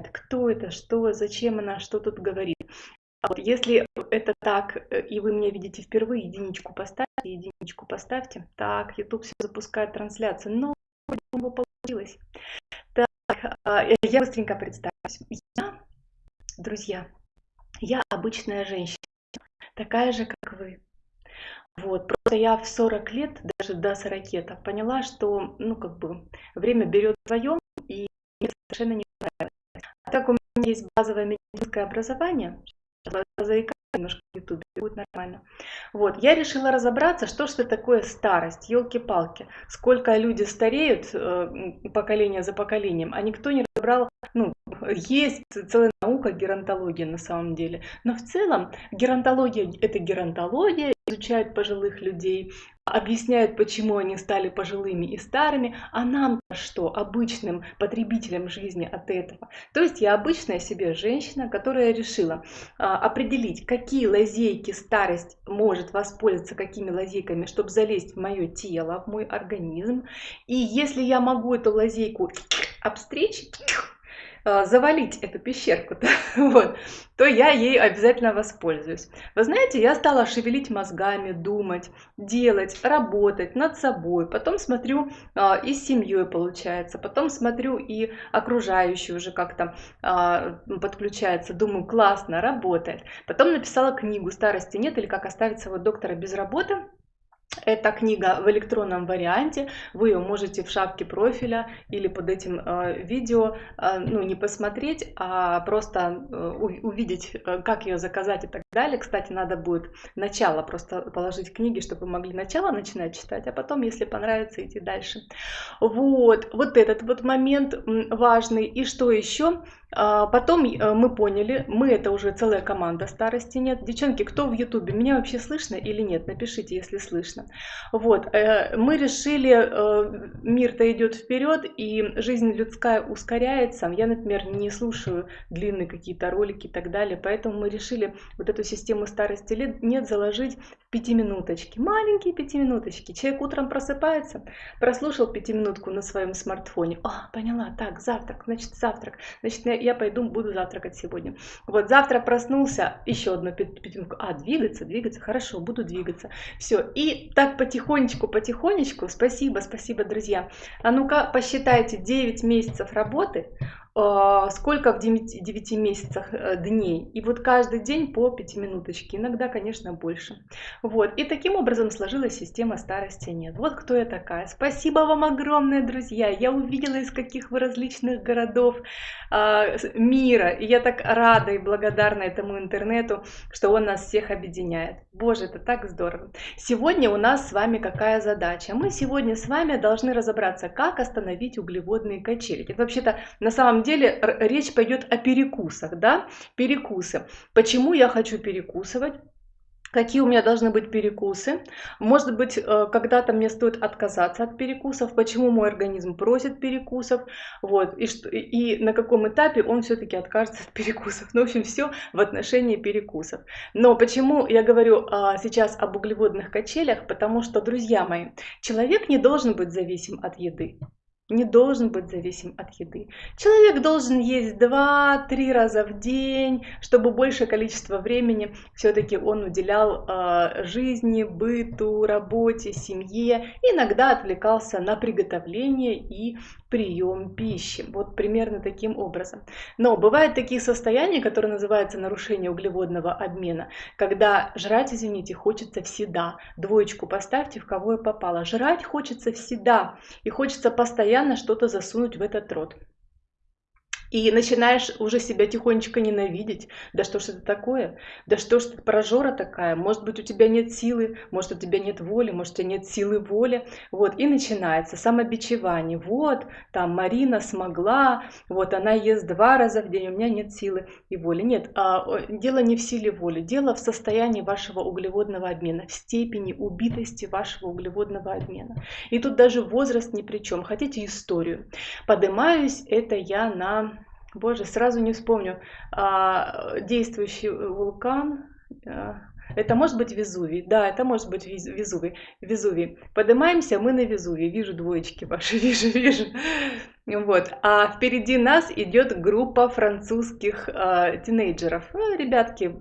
кто это, что, зачем она, что тут говорит. А вот если это так, э, и вы меня видите впервые, единичку поставьте, единичку поставьте. Так, YouTube все запускает трансляцию. Но его получилось. Так, а, я быстренько представлюсь. Я, друзья, я обычная женщина, такая же, как вы. Вот, просто я в 40 лет, даже до 40 поняла, что, ну, как бы, время берет свое, и мне совершенно не нравится. Так у меня есть базовое медицинское образование, заикаюсь немножко в ютубе, будет нормально. Вот, я решила разобраться, что же такое старость, елки-палки. Сколько люди стареют э, поколение за поколением, а никто не разобрал, ну, есть целая наука геронтология на самом деле. Но в целом геронтология это геронтология, изучают пожилых людей, объясняют, почему они стали пожилыми и старыми, а нам что, обычным потребителям жизни от этого. То есть я обычная себе женщина, которая решила а, определить, какие лазейки старость может воспользоваться, какими лазейками, чтобы залезть в мое тело, в мой организм. И если я могу эту лазейку обстричь, завалить эту пещерку, вот, то я ей обязательно воспользуюсь. Вы знаете, я стала шевелить мозгами, думать, делать, работать над собой. Потом смотрю а, и с семьей получается, потом смотрю и окружающие уже как-то а, подключается. Думаю, классно, работает. Потом написала книгу «Старости нет» или «Как оставить своего доктора без работы». Эта книга в электронном варианте, вы ее можете в шапке профиля или под этим э, видео, э, ну не посмотреть, а просто э, увидеть, э, как ее заказать и так далее. Кстати, надо будет начало просто положить книги, чтобы вы могли начало начинать читать, а потом, если понравится, идти дальше. Вот, вот этот вот момент важный. И что еще? А, потом э, мы поняли, мы это уже целая команда старости нет. Девчонки, кто в ютубе, меня вообще слышно или нет? Напишите, если слышно. Вот, э, мы решили, э, мир-то идет вперед, и жизнь людская ускоряется. Я, например, не слушаю длинные какие-то ролики и так далее, поэтому мы решили вот эту систему старости лет нет заложить в пятиминуточки. Маленькие пятиминуточки. Человек утром просыпается, прослушал пятиминутку на своем смартфоне. А, поняла, так, завтрак, значит, завтрак. Значит, я пойду буду завтракать сегодня. Вот завтра проснулся, еще одно пятиминутку. А, двигаться, двигаться, хорошо, буду двигаться. Все, и так потихонечку, потихонечку, спасибо, спасибо, друзья. А ну-ка, посчитайте 9 месяцев работы, сколько в 9, 9 месяцах э, дней. И вот каждый день по 5 минуточки, иногда, конечно, больше. Вот. И таким образом сложилась система старости нет. Вот кто я такая. Спасибо вам огромное, друзья. Я увидела, из каких вы различных городов э, мира. И я так рада и благодарна этому интернету, что он нас всех объединяет. Боже, это так здорово. Сегодня у нас с вами какая задача? Мы сегодня с вами должны разобраться, как остановить углеводные качели. Это вообще-то на самом деле речь пойдет о перекусах, да, перекусы. Почему я хочу перекусывать? какие у меня должны быть перекусы. Может быть, э, когда-то мне стоит отказаться от перекусов, почему мой организм просит перекусов, вот, и, что, и на каком этапе он все-таки откажется от перекусов. Ну, в общем, все в отношении перекусов. Но почему я говорю а, сейчас об углеводных качелях? Потому что, друзья мои, человек не должен быть зависим от еды не должен быть зависим от еды. Человек должен есть 2-3 раза в день, чтобы большее количество времени все-таки он уделял э, жизни, быту, работе, семье, иногда отвлекался на приготовление и прием пищи. Вот примерно таким образом. Но бывают такие состояния, которые называются нарушение углеводного обмена, когда жрать, извините, хочется всегда. Двоечку поставьте, в кого я попала. Жрать хочется всегда и хочется постоянно что-то засунуть в этот рот. И начинаешь уже себя тихонечко ненавидеть. Да что ж это такое? Да что ж ты прожора такая? Может быть, у тебя нет силы, может, у тебя нет воли, может, у тебя нет силы воли. Вот, и начинается самобичевание. Вот, там Марина смогла, вот она ест два раза в день, у меня нет силы и воли. Нет, а, дело не в силе воли, дело в состоянии вашего углеводного обмена, в степени убитости вашего углеводного обмена. И тут даже возраст ни при чем. Хотите историю? Поднимаюсь это я на Боже, сразу не вспомню. А, действующий вулкан. А, это может быть Везувий. Да, это может быть Везувий. Везувий. Поднимаемся мы на Везувий. Вижу двоечки ваши, вижу, вижу. Вот. А впереди нас идет группа французских э, тинейджеров. Ну, ребятки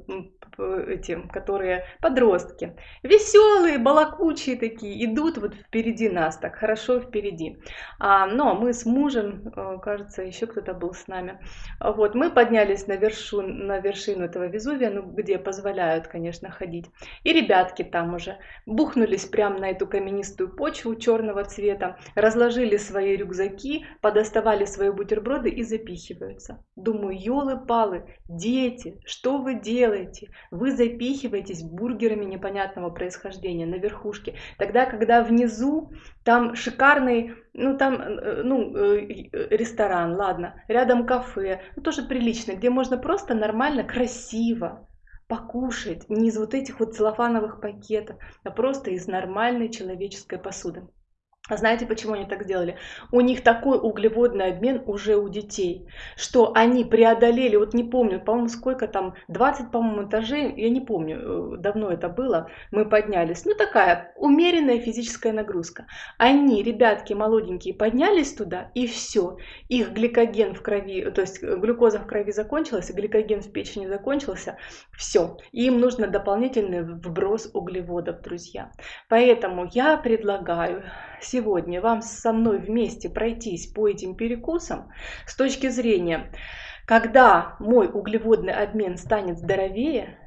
эти, которые подростки. Веселые, балакучие такие, идут вот впереди нас, так хорошо впереди. А, но мы с мужем, э, кажется, еще кто-то был с нами. Вот, мы поднялись на, вершу, на вершину этого Везувия, ну, где позволяют, конечно, ходить. И ребятки там уже бухнулись прямо на эту каменистую почву черного цвета, разложили свои рюкзаки, подоставали свои бутерброды и запихиваются. Думаю, елы-палы, дети, что вы делаете? Вы запихиваетесь бургерами непонятного происхождения на верхушке. Тогда, когда внизу там шикарный, ну там, э, ну, э, ресторан, ладно, рядом кафе, ну тоже прилично, где можно просто нормально, красиво покушать, не из вот этих вот целлофановых пакетов, а просто из нормальной человеческой посуды. А знаете, почему они так сделали? У них такой углеводный обмен уже у детей, что они преодолели, вот не помню, по-моему, сколько там, 20, по-моему, этажей, я не помню, э, давно это было, мы поднялись. Ну, такая умеренная физическая нагрузка. Они, ребятки молоденькие, поднялись туда, и все. Их гликоген в крови, то есть глюкоза в крови закончилась, гликоген в печени закончился, все. Им нужно дополнительный вброс углеводов, друзья. Поэтому я предлагаю сегодня вам со мной вместе пройтись по этим перекусам с точки зрения, когда мой углеводный обмен станет здоровее,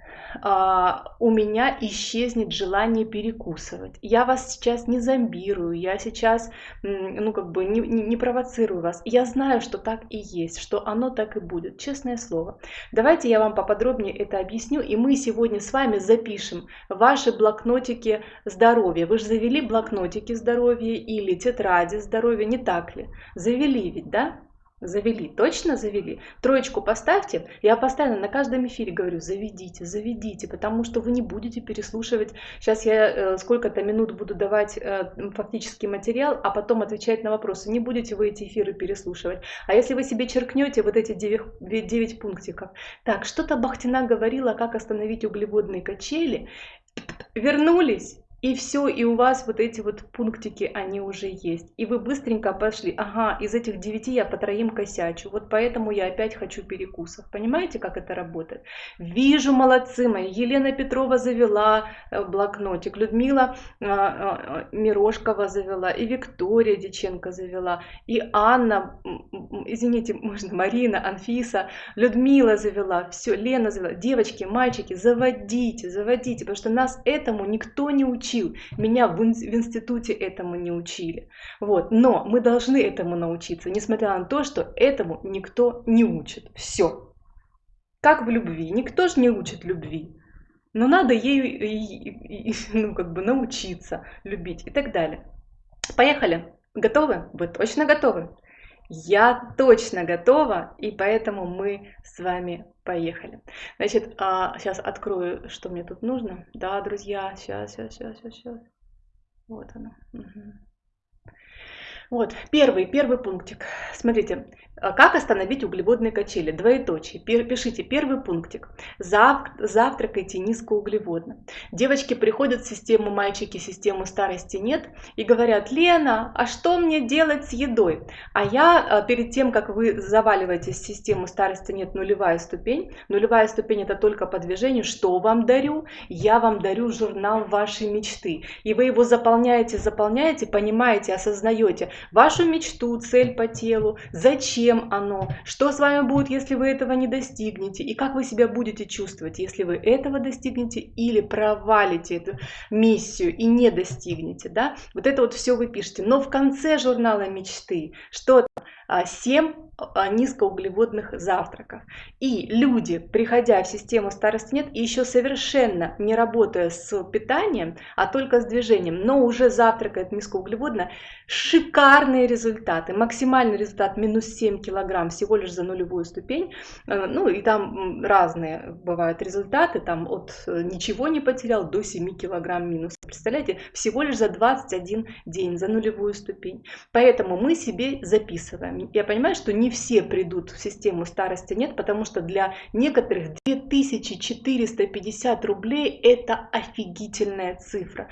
у меня исчезнет желание перекусывать. Я вас сейчас не зомбирую, я сейчас, ну, как бы не, не, не провоцирую вас. Я знаю, что так и есть, что оно так и будет, честное слово. Давайте я вам поподробнее это объясню, и мы сегодня с вами запишем ваши блокнотики здоровья. Вы же завели блокнотики здоровья или тетради здоровья, не так ли? Завели ведь, да? Завели, точно завели? Троечку поставьте. Я постоянно на каждом эфире говорю, заведите, заведите, потому что вы не будете переслушивать. Сейчас я э, сколько-то минут буду давать э, фактический материал, а потом отвечать на вопросы. Не будете вы эти эфиры переслушивать. А если вы себе черкнете вот эти 9, 9 пунктиков. Так, что-то Бахтина говорила, как остановить углеводные качели. Вернулись и все, и у вас вот эти вот пунктики, они уже есть. И вы быстренько пошли, ага, из этих девяти я по троим косячу, вот поэтому я опять хочу перекусов. Понимаете, как это работает? Вижу, молодцы мои, Елена Петрова завела э, блокнотик, Людмила а, а, Мирошкова завела, и Виктория Диченко завела, и Анна, извините, можно, Марина, Анфиса, Людмила завела, все, Лена завела. Девочки, мальчики, заводите, заводите, потому что нас этому никто не учит учил. Меня в, институте этому не учили. Вот. Но мы должны этому научиться, несмотря на то, что этому никто не учит. Все. Как в любви. Никто же не учит любви. Но надо ею ну, как бы научиться любить и так далее. Поехали. Готовы? Вы точно готовы? Я точно готова, и поэтому мы с вами поехали. Значит, а, сейчас открою, что мне тут нужно. Да, друзья, сейчас, сейчас, сейчас, сейчас. Вот оно. Угу. Вот, первый, первый пунктик. Смотрите, как остановить углеводные качели? Двоеточие. Пишите первый пунктик. Зав, завтракайте низкоуглеводно. Девочки приходят в систему, мальчики систему старости нет и говорят, Лена, а что мне делать с едой? А я а, перед тем, как вы заваливаетесь в систему старости нет, нулевая ступень. Нулевая ступень это только по движению. Что вам дарю? Я вам дарю журнал вашей мечты. И вы его заполняете, заполняете, понимаете, осознаете вашу мечту, цель по телу, зачем зачем оно, что с вами будет, если вы этого не достигнете, и как вы себя будете чувствовать, если вы этого достигнете или провалите эту миссию и не достигнете. Да? Вот это вот все вы пишете. Но в конце журнала мечты, что 7 а, низкоуглеводных завтраков. И люди, приходя в систему старости нет, и еще совершенно не работая с питанием, а только с движением, но уже завтракает низкоуглеводно, шикарные результаты. Максимальный результат минус 7 килограмм всего лишь за нулевую ступень. Э, ну и там разные бывают результаты, там от э, ничего не потерял до 7 килограмм минус. Представляете, всего лишь за 21 день, за нулевую ступень. Поэтому мы себе записываем. Я понимаю, что не все придут в систему старости нет, потому что для некоторых 2450 рублей это офигительная цифра.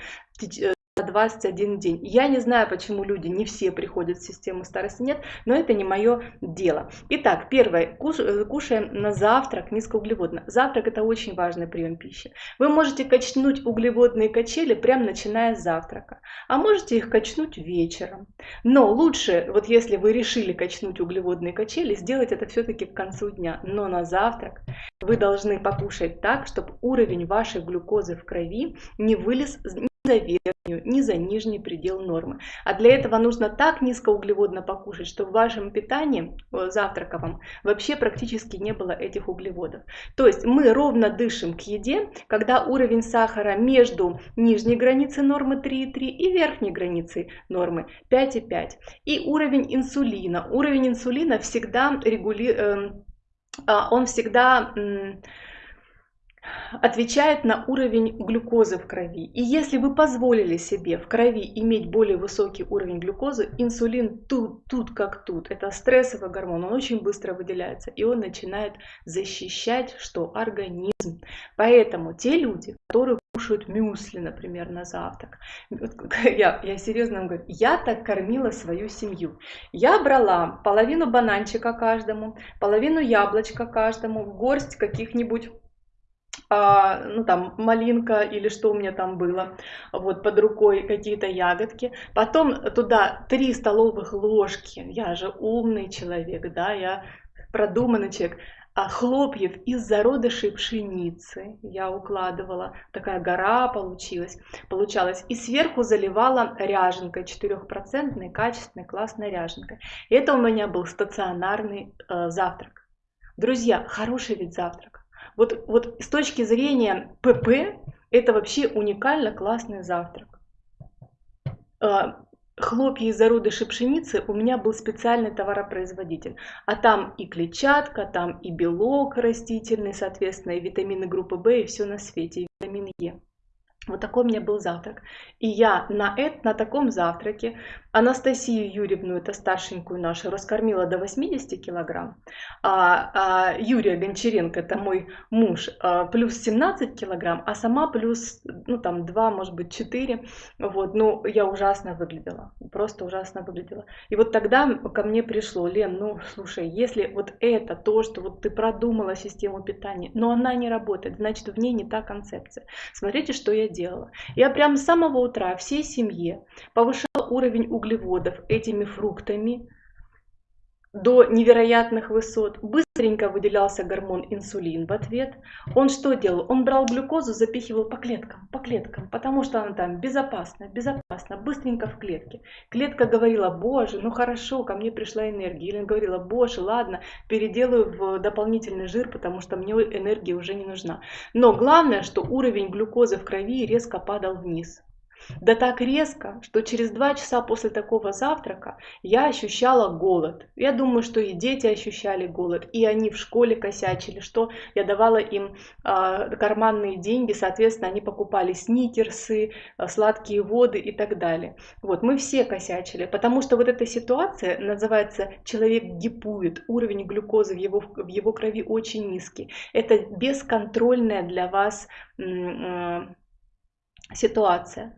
За 21 день. Я не знаю, почему люди не все приходят в систему старости нет, но это не мое дело. Итак, первое, э, кушаем на завтрак низкоуглеводно. Завтрак это очень важный прием пищи. Вы можете качнуть углеводные качели прямо начиная с завтрака, а можете их качнуть вечером. Но лучше, вот если вы решили качнуть углеводные качели, сделать это все-таки к концу дня. Но на завтрак вы должны покушать так, чтобы уровень вашей глюкозы в крови не вылез за верхнюю, ни за нижний предел нормы. А для этого нужно так низкоуглеводно покушать, чтобы в вашем питании, завтраковом, вообще практически не было этих углеводов. То есть мы ровно дышим к еде, когда уровень сахара между нижней границей нормы 3,3 и верхней границей нормы 5,5. И уровень инсулина. Уровень инсулина всегда регулирует, а, он всегда отвечает на уровень глюкозы в крови. И если вы позволили себе в крови иметь более высокий уровень глюкозы, инсулин тут, тут как тут. Это стрессовый гормон, он очень быстро выделяется. И он начинает защищать что? Организм. Поэтому те люди, которые кушают мюсли, например, на завтрак. Я, я серьезно говорю, я так кормила свою семью. Я брала половину бананчика каждому, половину яблочка каждому, горсть каких-нибудь а, ну там малинка или что у меня там было, вот под рукой какие-то ягодки. Потом туда 3 столовых ложки, я же умный человек, да, я продуманный человек, а хлопьев из зародышей пшеницы я укладывала, такая гора получилась, получалась. И сверху заливала ряженкой, 4% качественной классной ряженкой. И это у меня был стационарный э, завтрак. Друзья, хороший ведь завтрак. Вот, вот с точки зрения ПП, это вообще уникально классный завтрак. А, хлопья из зародышей пшеницы у меня был специальный товаропроизводитель. А там и клетчатка, там и белок растительный, соответственно, и витамины группы В, и все на свете, и витамин Е. Вот такой у меня был завтрак. И я на, это, на таком завтраке Анастасию Юрьевну, это старшенькую нашу, раскормила до 80 килограмм. А, а Юрия Гончаренко, это мой муж, а, плюс 17 килограмм, а сама плюс, ну там 2, может быть 4. Вот, ну я ужасно выглядела, просто ужасно выглядела. И вот тогда ко мне пришло, Лен, ну слушай, если вот это то, что вот ты продумала систему питания, но она не работает, значит в ней не та концепция. Смотрите, что я делала. Я прям с самого утра всей семье повышала уровень углеводов этими фруктами до невероятных высот. Быстренько выделялся гормон инсулин в ответ. Он что делал? Он брал глюкозу, запихивал по клеткам, по клеткам, потому что она там безопасно, безопасно, быстренько в клетке. Клетка говорила, боже, ну хорошо, ко мне пришла энергия. Или говорила, боже, ладно, переделаю в дополнительный жир, потому что мне энергия уже не нужна. Но главное, что уровень глюкозы в крови резко падал вниз. Да так резко, что через два часа после такого завтрака я ощущала голод. Я думаю, что и дети ощущали голод, и они в школе косячили, что я давала им э, карманные деньги, соответственно, они покупали сникерсы, э, сладкие воды и так далее. Вот, мы все косячили, потому что вот эта ситуация называется «человек гипует», уровень глюкозы в его, в его крови очень низкий. Это бесконтрольная для вас э, ситуация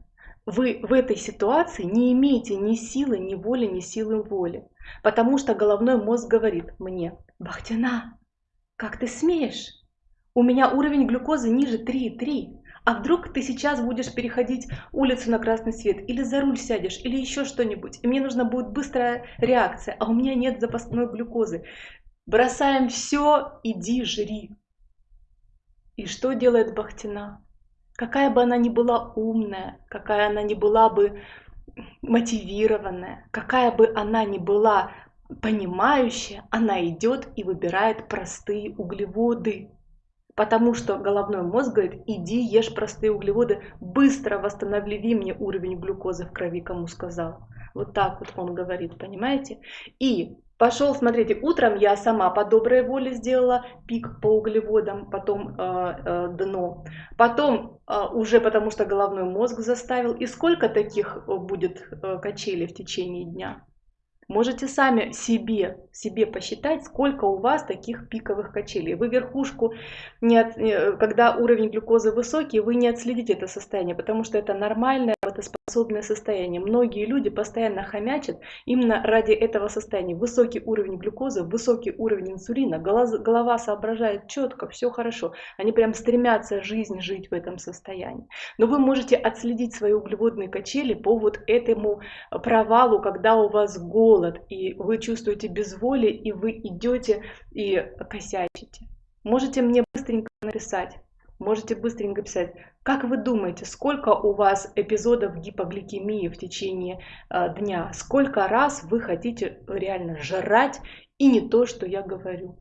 вы в этой ситуации не имеете ни силы, ни воли, ни силы воли. Потому что головной мозг говорит мне, Бахтина, как ты смеешь? У меня уровень глюкозы ниже 3,3. А вдруг ты сейчас будешь переходить улицу на красный свет, или за руль сядешь, или еще что-нибудь, и мне нужна будет быстрая реакция, а у меня нет запасной глюкозы. Бросаем все, иди жри. И что делает Бахтина? Какая бы она ни была умная, какая она ни была бы мотивированная, какая бы она ни была понимающая, она идет и выбирает простые углеводы. Потому что головной мозг говорит, иди ешь простые углеводы, быстро восстанови мне уровень глюкозы в крови, кому сказал. Вот так вот он говорит, понимаете? И Пошел, смотрите, утром я сама по доброй воле сделала пик по углеводам, потом э, э, дно. Потом э, уже потому что головной мозг заставил. И сколько таких э, будет э, качелей в течение дня? Можете сами себе, себе посчитать, сколько у вас таких пиковых качелей. Вы верхушку, не от, когда уровень глюкозы высокий, вы не отследите это состояние, потому что это нормальное работоспособное состояние. Многие люди постоянно хомячат именно ради этого состояния. Высокий уровень глюкозы, высокий уровень инсулина, голова соображает четко, все хорошо. Они прям стремятся жизнь жить в этом состоянии. Но вы можете отследить свои углеводные качели по вот этому провалу, когда у вас голод, и вы чувствуете безволие, и вы идете и косячите. Можете мне быстренько написать, можете быстренько писать, как вы думаете, сколько у вас эпизодов гипогликемии в течение э, дня? Сколько раз вы хотите реально жрать и не то, что я говорю?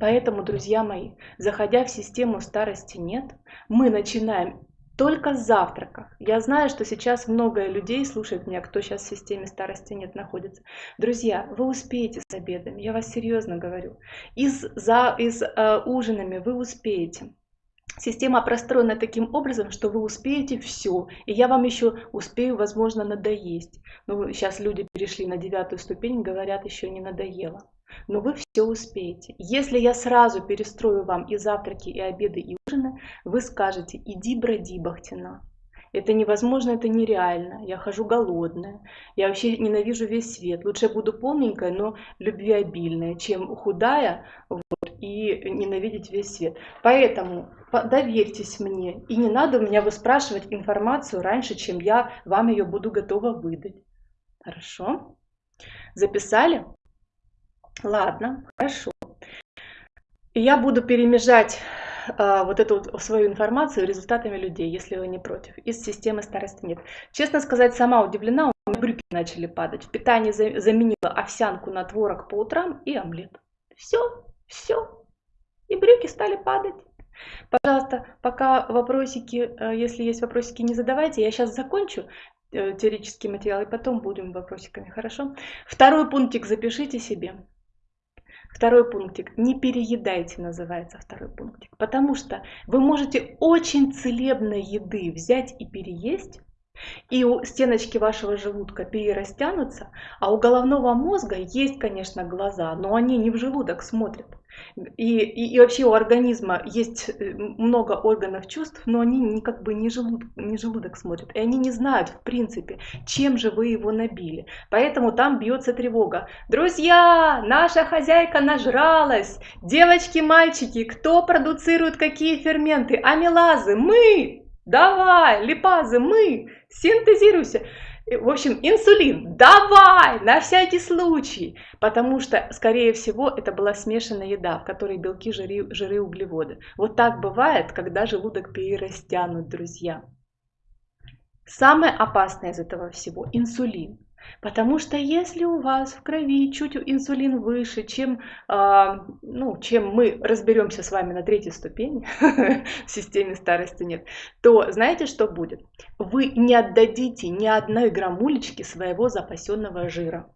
Поэтому, друзья мои, заходя в систему старости нет, мы начинаем только с завтраков. Я знаю, что сейчас много людей слушает меня, кто сейчас в системе старости нет находится. Друзья, вы успеете с обедами, я вас серьезно говорю. И с, за, и с э, ужинами вы успеете. Система простроена таким образом, что вы успеете все, и я вам еще успею, возможно, надоесть. Ну, сейчас люди перешли на девятую ступень, говорят, еще не надоело. Но вы все успеете. Если я сразу перестрою вам и завтраки, и обеды, и ужины, вы скажете, иди броди, Бахтина. Это невозможно, это нереально. Я хожу голодная. Я вообще ненавижу весь свет. Лучше буду полненькая, но любвеобильная, чем худая вот, и ненавидеть весь свет. Поэтому доверьтесь мне. И не надо у меня выспрашивать информацию раньше, чем я вам ее буду готова выдать. Хорошо? Записали? Ладно, хорошо. Я буду перемежать а, вот эту вот свою информацию результатами людей, если вы не против. Из системы старости нет. Честно сказать, сама удивлена, у меня брюки начали падать. В питании заменила овсянку на творог по утрам и омлет. Все, все. И брюки стали падать. Пожалуйста, пока вопросики, э, если есть вопросики, не задавайте. Я сейчас закончу э, теоретический материал и потом будем вопросиками, хорошо? Второй пунктик запишите себе. Второй пунктик. Не переедайте, называется второй пунктик. Потому что вы можете очень целебной еды взять и переесть, и у стеночки вашего желудка перерастянутся, а у головного мозга есть, конечно, глаза, но они не в желудок смотрят. И, и, и вообще у организма есть э, много органов чувств, но они не, как бы не желудок, не желудок смотрят. И они не знают, в принципе, чем же вы его набили. Поэтому там бьется тревога. Друзья, наша хозяйка нажралась. Девочки, мальчики, кто продуцирует какие ферменты? Амилазы, мы! Давай, липазы, мы! Синтезируйся! В общем, инсулин, давай, на всякий случай, потому что, скорее всего, это была смешанная еда, в которой белки, жиры, жиры, углеводы. Вот так бывает, когда желудок перерастянут, друзья. Самое опасное из этого всего – инсулин. Потому что если у вас в крови чуть инсулин выше, чем, э, ну, чем мы разберемся с вами на третьей ступени, в системе старости нет, то знаете, что будет? Вы не отдадите ни одной граммулечки своего запасенного жира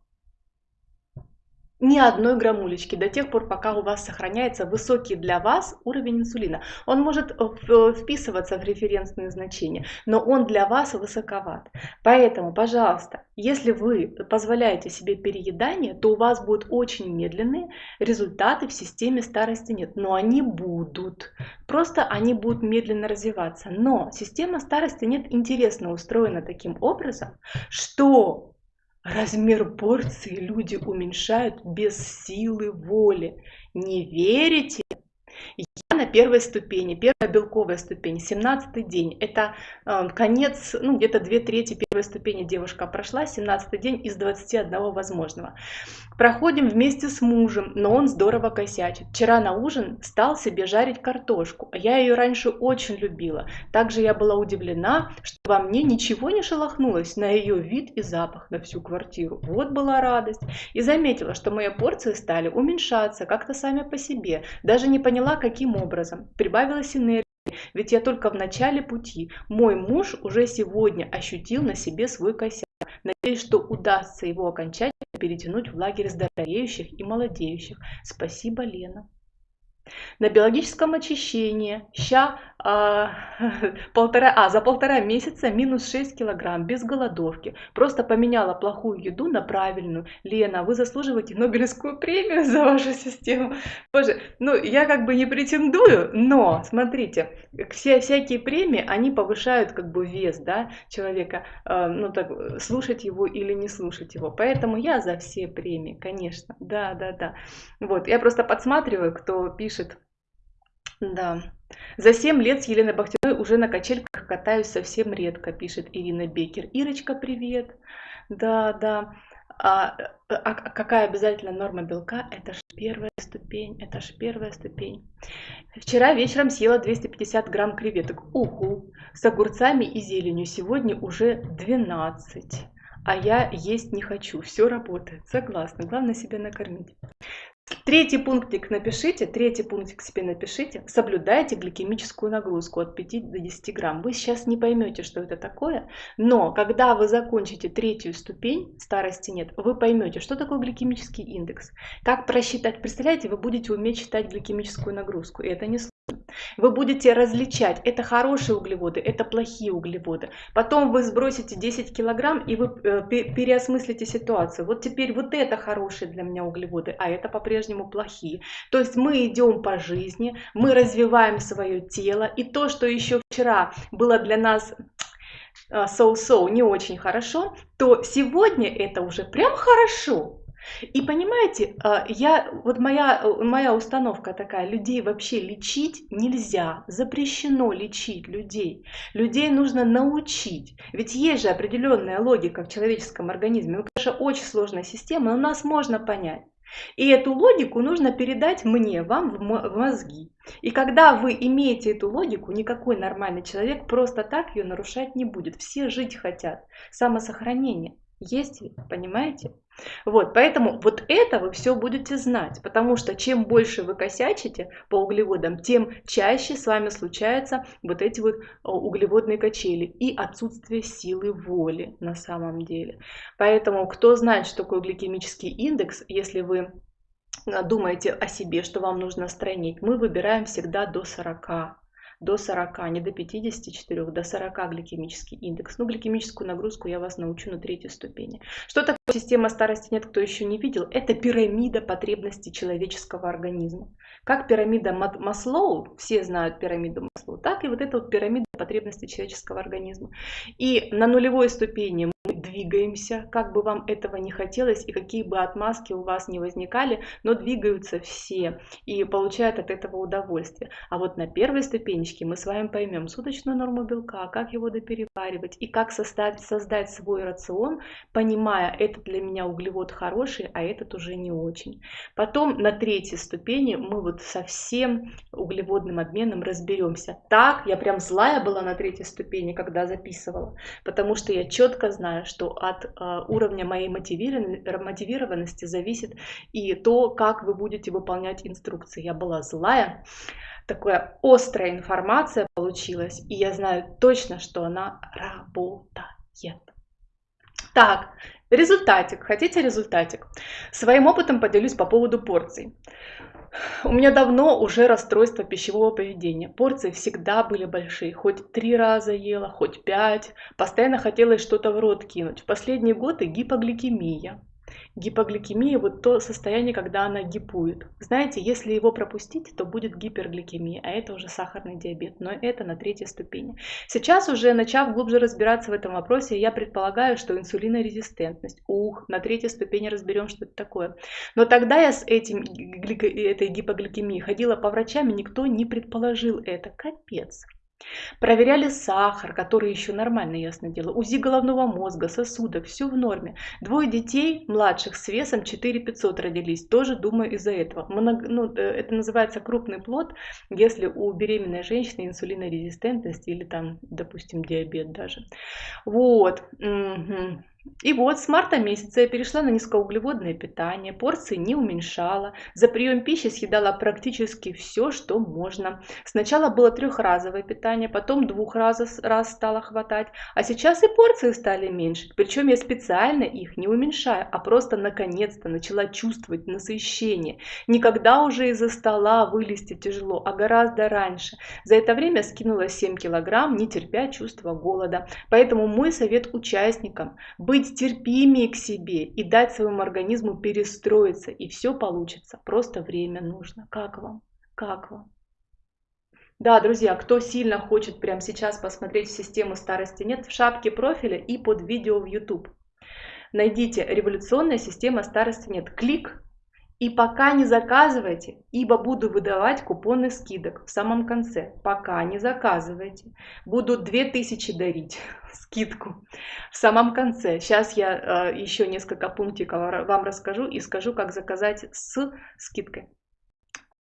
ни одной граммулечки до тех пор, пока у вас сохраняется высокий для вас уровень инсулина. Он может вписываться в референсные значения, но он для вас высоковат. Поэтому, пожалуйста, если вы позволяете себе переедание, то у вас будут очень медленные результаты в системе старости нет. Но они будут. Просто они будут медленно развиваться. Но система старости нет интересно устроена таким образом, что Размер порции люди уменьшают без силы воли. Не верите? На первой ступени, первая белковая ступень, 17 день. Это э, конец, ну где-то две трети первой ступени девушка прошла, 17 день из 21 возможного. Проходим вместе с мужем, но он здорово косячит. Вчера на ужин стал себе жарить картошку. Я ее раньше очень любила. Также я была удивлена, что во мне ничего не шелохнулось на ее вид и запах на всю квартиру. Вот была радость. И заметила, что мои порции стали уменьшаться как-то сами по себе. Даже не поняла, каким образом образом. Прибавилась энергия, ведь я только в начале пути. Мой муж уже сегодня ощутил на себе свой косяк. Надеюсь, что удастся его окончательно перетянуть в лагерь здоровеющих и молодеющих. Спасибо, Лена. На биологическом очищении ща а, полтора, а, за полтора месяца минус 6 килограмм, без голодовки. Просто поменяла плохую еду на правильную. Лена, вы заслуживаете Нобелевскую премию за вашу систему. Боже, ну я как бы не претендую, но смотрите, все всякие премии, они повышают как бы вес, да, человека, э, ну так, слушать его или не слушать его. Поэтому я за все премии, конечно, да, да, да. Вот, я просто подсматриваю, кто пишет, да. За 7 лет с Еленой Бахтиной уже на качельках катаюсь совсем редко, пишет Ирина Бекер. Ирочка, привет. Да, да. А, а какая обязательно норма белка? Это же первая ступень, это же первая ступень. Вчера вечером съела 250 грамм креветок. Уху! С огурцами и зеленью. Сегодня уже 12. А я есть не хочу. Все работает. Согласна. Главное себя накормить. Третий пунктик напишите, третий пунктик себе напишите. Соблюдайте гликемическую нагрузку от 5 до 10 грамм. Вы сейчас не поймете, что это такое, но когда вы закончите третью ступень, старости нет, вы поймете, что такое гликемический индекс. Как просчитать, представляете, вы будете уметь считать гликемическую нагрузку, и это не сложно. Вы будете различать, это хорошие углеводы, это плохие углеводы. Потом вы сбросите 10 килограмм и вы э, переосмыслите ситуацию. Вот теперь вот это хорошие для меня углеводы, а это по-прежнему плохие. То есть мы идем по жизни, мы развиваем свое тело. И то, что еще вчера было для нас э, so-so, не очень хорошо, то сегодня это уже прям хорошо. И понимаете, а, я, вот моя, моя установка такая, людей вообще лечить нельзя, запрещено лечить людей. Людей нужно научить. Ведь есть же определенная логика в человеческом организме. Ну, конечно, очень сложная система, но нас можно понять. И эту логику нужно передать мне, вам в мозги. И когда вы имеете эту логику, никакой нормальный человек просто так ее нарушать не будет. Все жить хотят. Самосохранение. Есть понимаете? Вот, поэтому вот это вы все будете знать, потому что чем больше вы косячите по углеводам, тем чаще с вами случаются вот эти вот углеводные качели и отсутствие силы воли на самом деле. Поэтому кто знает, что такое гликемический индекс, если вы а, думаете о себе, что вам нужно стройнить, мы выбираем всегда до 40 до 40, не до 54, до 40 гликемический индекс. Ну, гликемическую нагрузку я вас научу на третьей ступени. Что такое система старости нет, кто еще не видел? Это пирамида потребностей человеческого организма. Как пирамида Маслоу, все знают пирамиду Маслоу, так и вот эта вот пирамида потребностей человеческого организма. И на нулевой ступени двигаемся, как бы вам этого не хотелось и какие бы отмазки у вас не возникали, но двигаются все и получают от этого удовольствие. А вот на первой ступенечке мы с вами поймем суточную норму белка, как его допереваривать и как создать, создать свой рацион, понимая, это для меня углевод хороший, а этот уже не очень. Потом на третьей ступени мы вот со всем углеводным обменом разберемся. Так, я прям злая была на третьей ступени, когда записывала, потому что я четко знаю, что от э, уровня моей мотивированности зависит и то, как вы будете выполнять инструкции. Я была злая, такая острая информация получилась, и я знаю точно, что она работает. Так, результатик. Хотите результатик? Своим опытом поделюсь по поводу порций. У меня давно уже расстройство пищевого поведения. Порции всегда были большие. Хоть три раза ела, хоть пять. Постоянно хотелось что-то в рот кинуть. В последние годы гипогликемия. Гипогликемия – вот то состояние, когда она гипует. Знаете, если его пропустить, то будет гипергликемия, а это уже сахарный диабет, но это на третьей ступени. Сейчас уже, начав глубже разбираться в этом вопросе, я предполагаю, что инсулинорезистентность. Ух, на третьей ступени разберем, что это такое. Но тогда я с этим, этой гипогликемией ходила по врачам, и никто не предположил это. Капец. Проверяли сахар, который еще нормально, ясно дело, УЗИ головного мозга, сосудов, все в норме. Двое детей младших с весом 4500 родились, тоже думаю из-за этого. Много, ну, э, это называется крупный плод, если у беременной женщины инсулинорезистентность или там, допустим, диабет даже. Вот. Угу. И вот с марта месяца я перешла на низкоуглеводное питание, порции не уменьшала, за прием пищи съедала практически все, что можно. Сначала было трехразовое питание, потом двух раз, раз стало хватать, а сейчас и порции стали меньше. Причем я специально их не уменьшаю, а просто наконец-то начала чувствовать насыщение. Никогда уже из-за стола вылезти тяжело, а гораздо раньше. За это время скинула 7 килограмм, не терпя чувства голода. Поэтому мой совет участникам – быть терпимее к себе и дать своему организму перестроиться, и все получится. Просто время нужно. Как вам? Как вам? Да, друзья, кто сильно хочет прямо сейчас посмотреть систему старости нет, в шапке профиля и под видео в YouTube. Найдите «Революционная система старости нет». Клик и пока не заказывайте, ибо буду выдавать купоны скидок в самом конце. Пока не заказывайте. Буду 2000 дарить скидку в самом конце. Сейчас я э, еще несколько пунктиков вам расскажу и скажу, как заказать с скидкой.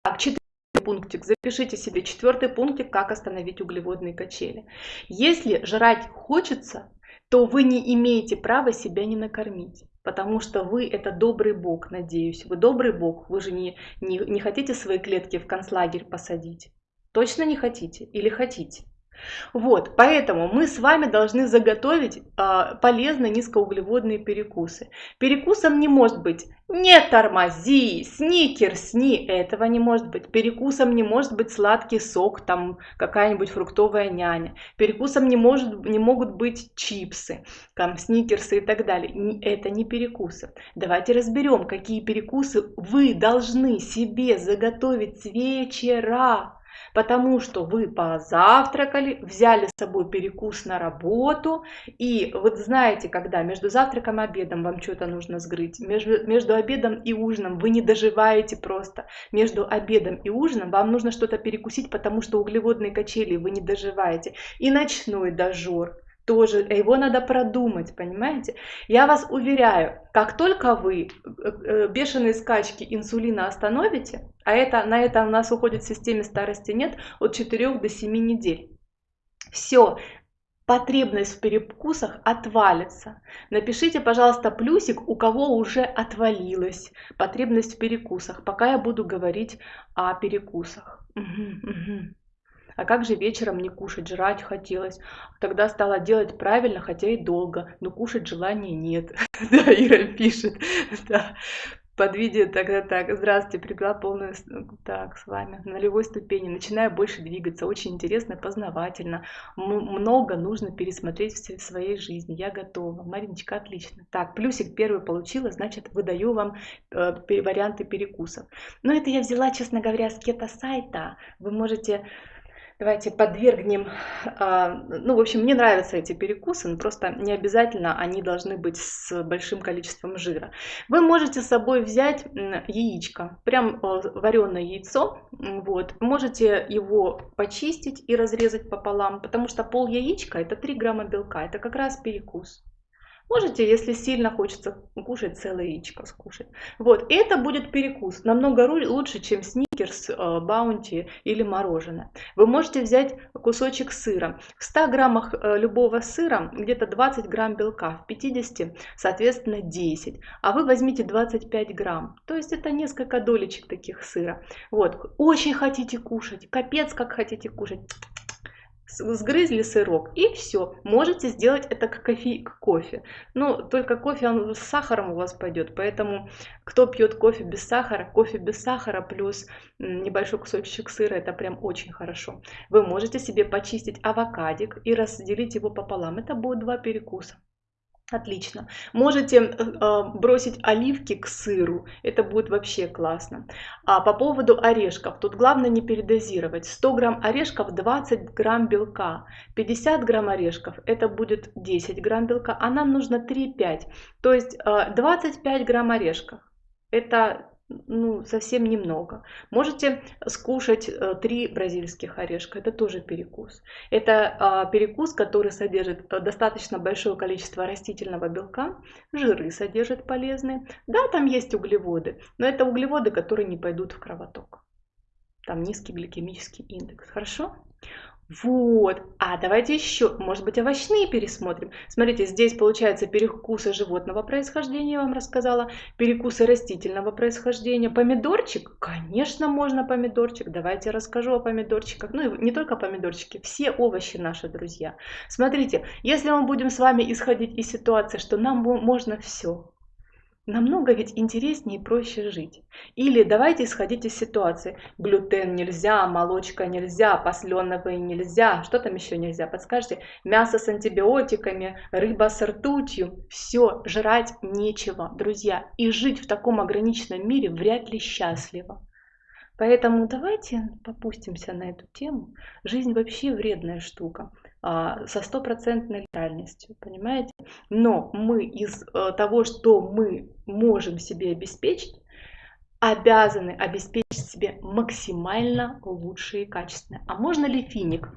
Так, четвертый пунктик. Запишите себе четвертый пунктик, как остановить углеводные качели. Если жрать хочется, то вы не имеете права себя не накормить потому что вы это добрый бог, надеюсь. Вы добрый бог, вы же не, не, не хотите свои клетки в концлагерь посадить. Точно не хотите или хотите? Вот, поэтому мы с вами должны заготовить э, полезные низкоуглеводные перекусы. Перекусом не может быть «не тормози», «сникерс», «ни», этого не может быть. Перекусом не может быть сладкий сок, там какая-нибудь фруктовая няня. Перекусом не, может, не могут быть чипсы, там сникерсы и так далее. Это не перекусы. Давайте разберем, какие перекусы вы должны себе заготовить с вечера потому что вы позавтракали, взяли с собой перекус на работу, и вот знаете, когда между завтраком и обедом вам что-то нужно сгрыть, между, между обедом и ужином вы не доживаете просто, между обедом и ужином вам нужно что-то перекусить, потому что углеводные качели вы не доживаете, и ночной дожор, тоже, его надо продумать, понимаете? Я вас уверяю, как только вы э, э, бешеные скачки инсулина остановите, а это, на это у нас уходит в системе старости нет от 4 до 7 недель, все, потребность в перекусах отвалится. Напишите, пожалуйста, плюсик, у кого уже отвалилась потребность в перекусах, пока я буду говорить о перекусах. Угу, угу. А как же вечером не кушать, жрать хотелось. Тогда стала делать правильно, хотя и долго, но кушать желания нет. Да, Ира пишет. Да. Под видео тогда так. Здравствуйте, прибыла полную... Так, с вами. На нулевой ступени. Начинаю больше двигаться. Очень интересно, познавательно. Много нужно пересмотреть в своей жизни. Я готова. Мариночка, отлично. Так, плюсик первый получила, значит, выдаю вам э, варианты перекусов. Но это я взяла, честно говоря, с кето-сайта. Вы можете Давайте подвергнем, а, ну, в общем, мне нравятся эти перекусы, но просто не обязательно они должны быть с большим количеством жира. Вы можете с собой взять яичко, прям вареное яйцо, вот, можете его почистить и разрезать пополам, потому что пол яичка это 3 грамма белка, это как раз перекус. Можете, если сильно хочется кушать, целое яичко скушать. Вот, это будет перекус, намного лучше, чем сникерс, э, баунти или мороженое. Вы можете взять кусочек сыра. В 100 граммах э, любого сыра где-то 20 грамм белка, в 50, соответственно, 10. А вы возьмите 25 грамм, то есть это несколько долечек таких сыра. Вот, очень хотите кушать, капец как хотите кушать сгрызли сырок и все. Можете сделать это как кофе, кофе. Но только кофе он с сахаром у вас пойдет, поэтому кто пьет кофе без сахара, кофе без сахара плюс небольшой кусочек сыра, это прям очень хорошо. Вы можете себе почистить авокадик и разделить его пополам. Это будет два перекуса. Отлично. Можете э, бросить оливки к сыру, это будет вообще классно. А по поводу орешков, тут главное не передозировать. 100 грамм орешков 20 грамм белка, 50 грамм орешков это будет 10 грамм белка, а нам нужно 3-5. То есть э, 25 грамм орешков это ну, совсем немного. Можете скушать э, три бразильских орешка, это тоже перекус. Это а, перекус, который содержит э, достаточно большое количество растительного белка, жиры содержит полезные. Да, там есть углеводы, но это углеводы, которые не пойдут в кровоток. Там низкий гликемический индекс. Хорошо? Вот. А давайте еще, может быть, овощные пересмотрим. Смотрите, здесь получается перекусы животного происхождения, я вам рассказала, перекусы растительного происхождения. Помидорчик? Конечно, можно помидорчик. Давайте расскажу о помидорчиках. Ну и не только помидорчики, все овощи наши друзья. Смотрите, если мы будем с вами исходить из ситуации, что нам можно все, Намного ведь интереснее и проще жить. Или давайте исходить из ситуации. Глютен нельзя, молочка нельзя, посленовые нельзя. Что там еще нельзя? Подскажите. Мясо с антибиотиками, рыба с ртутью. Все, жрать нечего, друзья. И жить в таком ограниченном мире вряд ли счастливо. Поэтому давайте попустимся на эту тему. Жизнь вообще вредная штука. А, со стопроцентной реальностью, понимаете? Но мы из э, того, что мы можем себе обеспечить, обязаны обеспечить себе максимально лучшие качественные. А можно ли финик?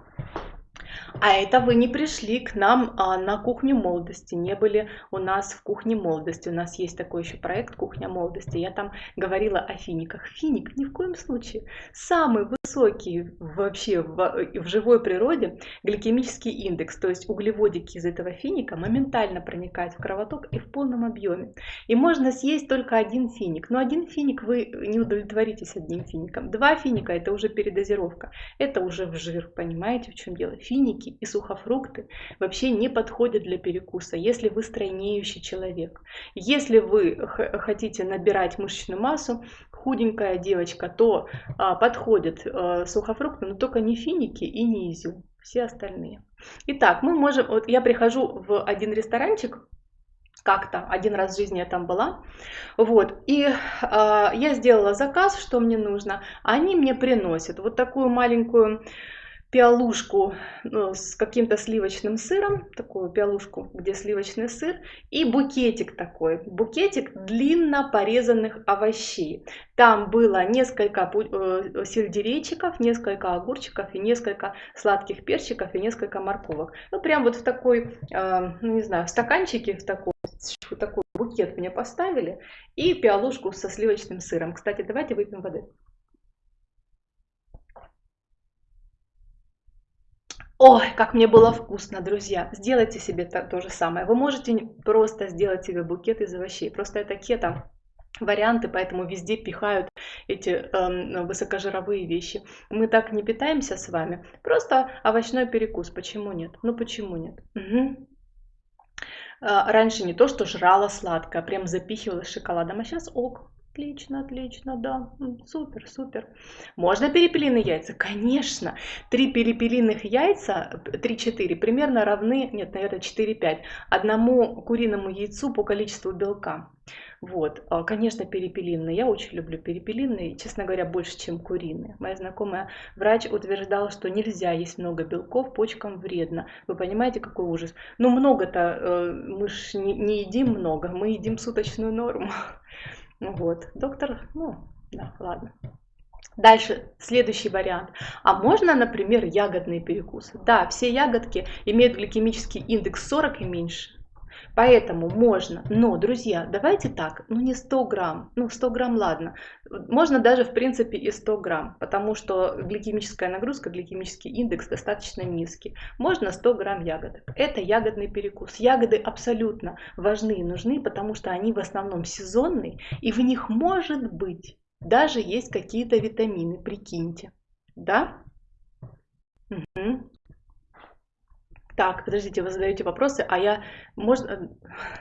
А это вы не пришли к нам а, на кухню молодости, не были у нас в кухне молодости. У нас есть такой еще проект «Кухня молодости». Я там говорила о финиках. Финик ни в коем случае. Самый высокий вообще в, в живой природе гликемический индекс, то есть углеводики из этого финика моментально проникают в кровоток и в полном объеме. И можно съесть только один финик. Но один финик вы не удовлетворитесь одним фиником. Два финика это уже передозировка. Это уже в жир, понимаете, в чем дело? Финик финики и сухофрукты вообще не подходят для перекуса, если вы стройнеющий человек. Если вы хотите набирать мышечную массу, худенькая девочка, то а, подходят а, сухофрукты, но только не финики и не изюм, все остальные. Итак, мы можем, вот я прихожу в один ресторанчик, как-то один раз в жизни я там была, вот, и э, я сделала заказ, что мне нужно, они мне приносят вот такую маленькую пиалушку ну, с каким-то сливочным сыром, такую пиалушку, где сливочный сыр, и букетик такой, букетик длинно порезанных овощей. Там было несколько э, сельдерейчиков, несколько огурчиков и несколько сладких перчиков и несколько морковок. Ну, прям вот в такой, э, ну, не знаю, в стаканчике, в такой, в такой букет мне поставили, и пиалушку со сливочным сыром. Кстати, давайте выпьем воды. Ой, как мне было вкусно, друзья. Сделайте себе то, то же самое. Вы можете просто сделать себе букет из овощей. Просто это кето варианты, поэтому везде пихают эти э, высокожировые вещи. Мы так не питаемся с вами. Просто овощной перекус. Почему нет? Ну почему нет? Угу. Раньше не то, что жрала сладкое, прям запихивала шоколадом, а сейчас ок. Отлично, отлично, да, супер, супер. Можно перепелиные яйца? Конечно. Три перепелиных яйца, 3-4, примерно равны, нет, наверное, 4-5, одному куриному яйцу по количеству белка. Вот, а, конечно, перепелиные. Я очень люблю перепелиные, честно говоря, больше, чем куриные. Моя знакомая врач утверждала, что нельзя есть много белков, почкам вредно. Вы понимаете, какой ужас? Ну, много-то, э, мы не, не едим много, мы едим суточную норму. Ну вот, доктор, ну, да, ладно. Дальше, следующий вариант. А можно, например, ягодные перекусы? Да, все ягодки имеют гликемический индекс 40 и меньше. Поэтому можно, но, друзья, давайте так, ну не 100 грамм, ну 100 грамм ладно, можно даже в принципе и 100 грамм, потому что гликемическая нагрузка, гликемический индекс достаточно низкий. Можно 100 грамм ягодок, это ягодный перекус. Ягоды абсолютно важны и нужны, потому что они в основном сезонные, и в них может быть даже есть какие-то витамины, прикиньте, да? Угу. Так, подождите, вы задаете вопросы, а я... Можно...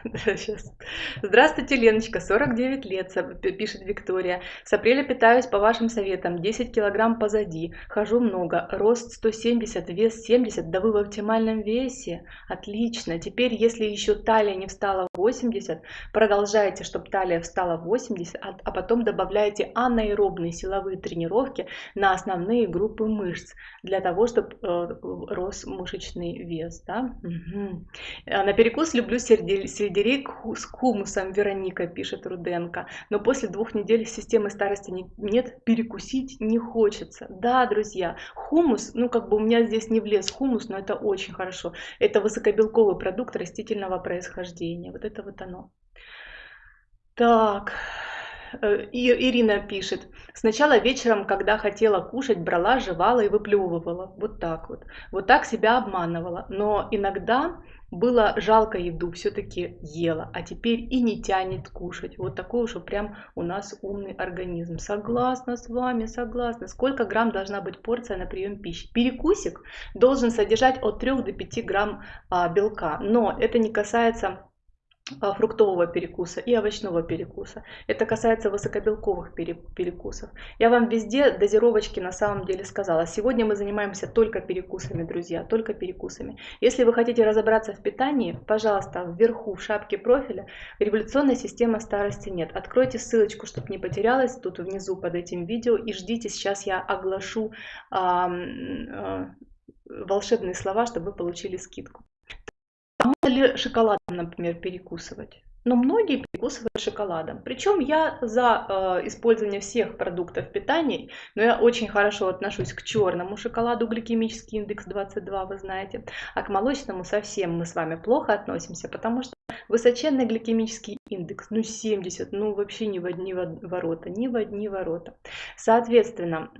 Сейчас. Здравствуйте, Леночка, 49 лет, пишет Виктория. С апреля питаюсь по вашим советам, 10 килограмм позади, хожу много, рост 170, вес 70, да вы в оптимальном весе. Отлично. Теперь, если еще талия не встала 80, продолжайте, чтобы талия встала 80, а, а потом добавляйте анаэробные силовые тренировки на основные группы мышц, для того, чтобы э, рос мышечный вес вес, да? Угу. На перекус люблю сельдерей с хумусом, Вероника пишет Руденко. Но после двух недель системы старости нет, перекусить не хочется. Да, друзья, хумус, ну как бы у меня здесь не влез хумус, но это очень хорошо. Это высокобелковый продукт растительного происхождения. Вот это вот оно. Так, Ирина пишет, сначала вечером, когда хотела кушать, брала, жевала и выплевывала. Вот так вот. Вот так себя обманывала. Но иногда было жалко еду, все-таки ела, а теперь и не тянет кушать. Вот такой уж прям у нас умный организм. Согласна с вами, согласна. Сколько грамм должна быть порция на прием пищи? Перекусик должен содержать от 3 до 5 грамм а, белка, но это не касается фруктового перекуса и овощного перекуса. Это касается высокобелковых перекусов. Я вам везде дозировочки на самом деле сказала. Сегодня мы занимаемся только перекусами, друзья, только перекусами. Если вы хотите разобраться в питании, пожалуйста, вверху в шапке профиля революционная система старости нет. Откройте ссылочку, чтобы не потерялась, тут внизу под этим видео и ждите, сейчас я оглашу а, а, волшебные слова, чтобы вы получили скидку. Можно ли шоколадом, например, перекусывать? Но многие перекусывают шоколадом. Причем я за э, использование всех продуктов питания, но я очень хорошо отношусь к черному шоколаду, гликемический индекс 22, вы знаете, а к молочному совсем мы с вами плохо относимся, потому что высоченный гликемический индекс, ну 70, ну вообще ни в одни ворота, ни в одни ворота. Соответственно,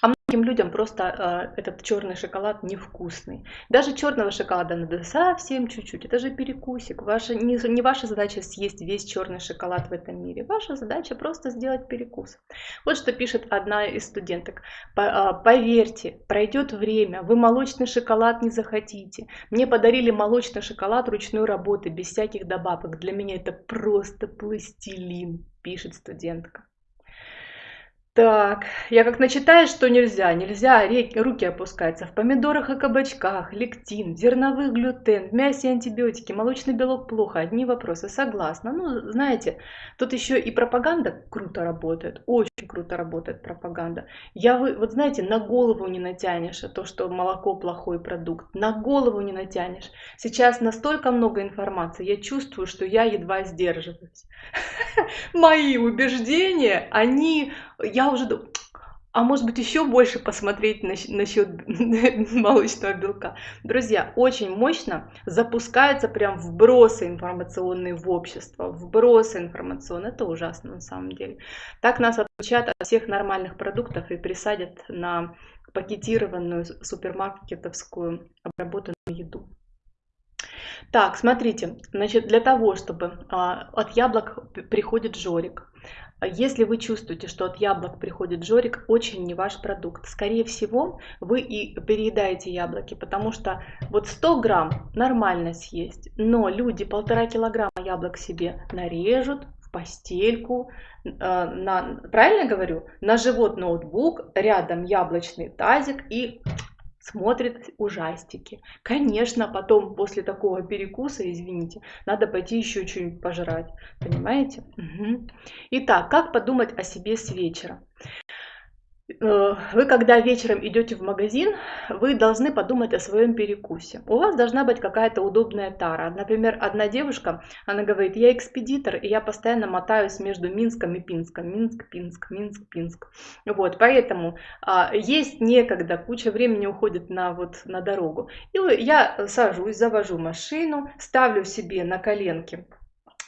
а многим людям просто э, этот черный шоколад невкусный. Даже черного шоколада надо совсем чуть-чуть. Это же перекусик. Ваша, не, не ваша задача съесть весь черный шоколад в этом мире. Ваша задача просто сделать перекус. Вот что пишет одна из студенток. Э, поверьте, пройдет время, вы молочный шоколад не захотите. Мне подарили молочный шоколад ручной работы, без всяких добавок. Для меня это просто пластилин, пишет студентка. Так, я как начитаю, что нельзя. Нельзя руки опускаются. В помидорах и кабачках, лектин, зерновых глютен, в мясе антибиотики, молочный белок плохо. Одни вопросы. Согласна. Ну, знаете, тут еще и пропаганда круто работает. Очень круто работает пропаганда. Я, вы, вот знаете, на голову не натянешь то, что молоко плохой продукт. На голову не натянешь. Сейчас настолько много информации, я чувствую, что я едва сдерживаюсь. Мои убеждения, они я уже думаю, а может быть еще больше посмотреть насчет молочного белка. Друзья, очень мощно запускаются прям вбросы информационные в общество, вбросы информационные, это ужасно на самом деле. Так нас отключат от всех нормальных продуктов и присадят на пакетированную супермаркетовскую обработанную еду. Так, смотрите, значит, для того, чтобы а, от яблок приходит жорик, если вы чувствуете, что от яблок приходит жорик, очень не ваш продукт. Скорее всего, вы и переедаете яблоки, потому что вот 100 грамм нормально съесть, но люди полтора килограмма яблок себе нарежут, в постельку, э, на, правильно говорю, на живот ноутбук, рядом яблочный тазик и смотрит ужастики. Конечно, потом после такого перекуса, извините, надо пойти еще что-нибудь пожрать. Понимаете? Угу. Итак, как подумать о себе с вечера? Э, вы когда вечером идете в магазин, вы должны подумать о своем перекусе. У вас должна быть какая-то удобная тара. Например, одна девушка, она говорит, я экспедитор, и я постоянно мотаюсь между Минском и Пинском. Минск, Пинск, Минск, Пинск. Вот, поэтому а, есть некогда, куча времени уходит на, вот, на дорогу. И я сажусь, завожу машину, ставлю себе на коленки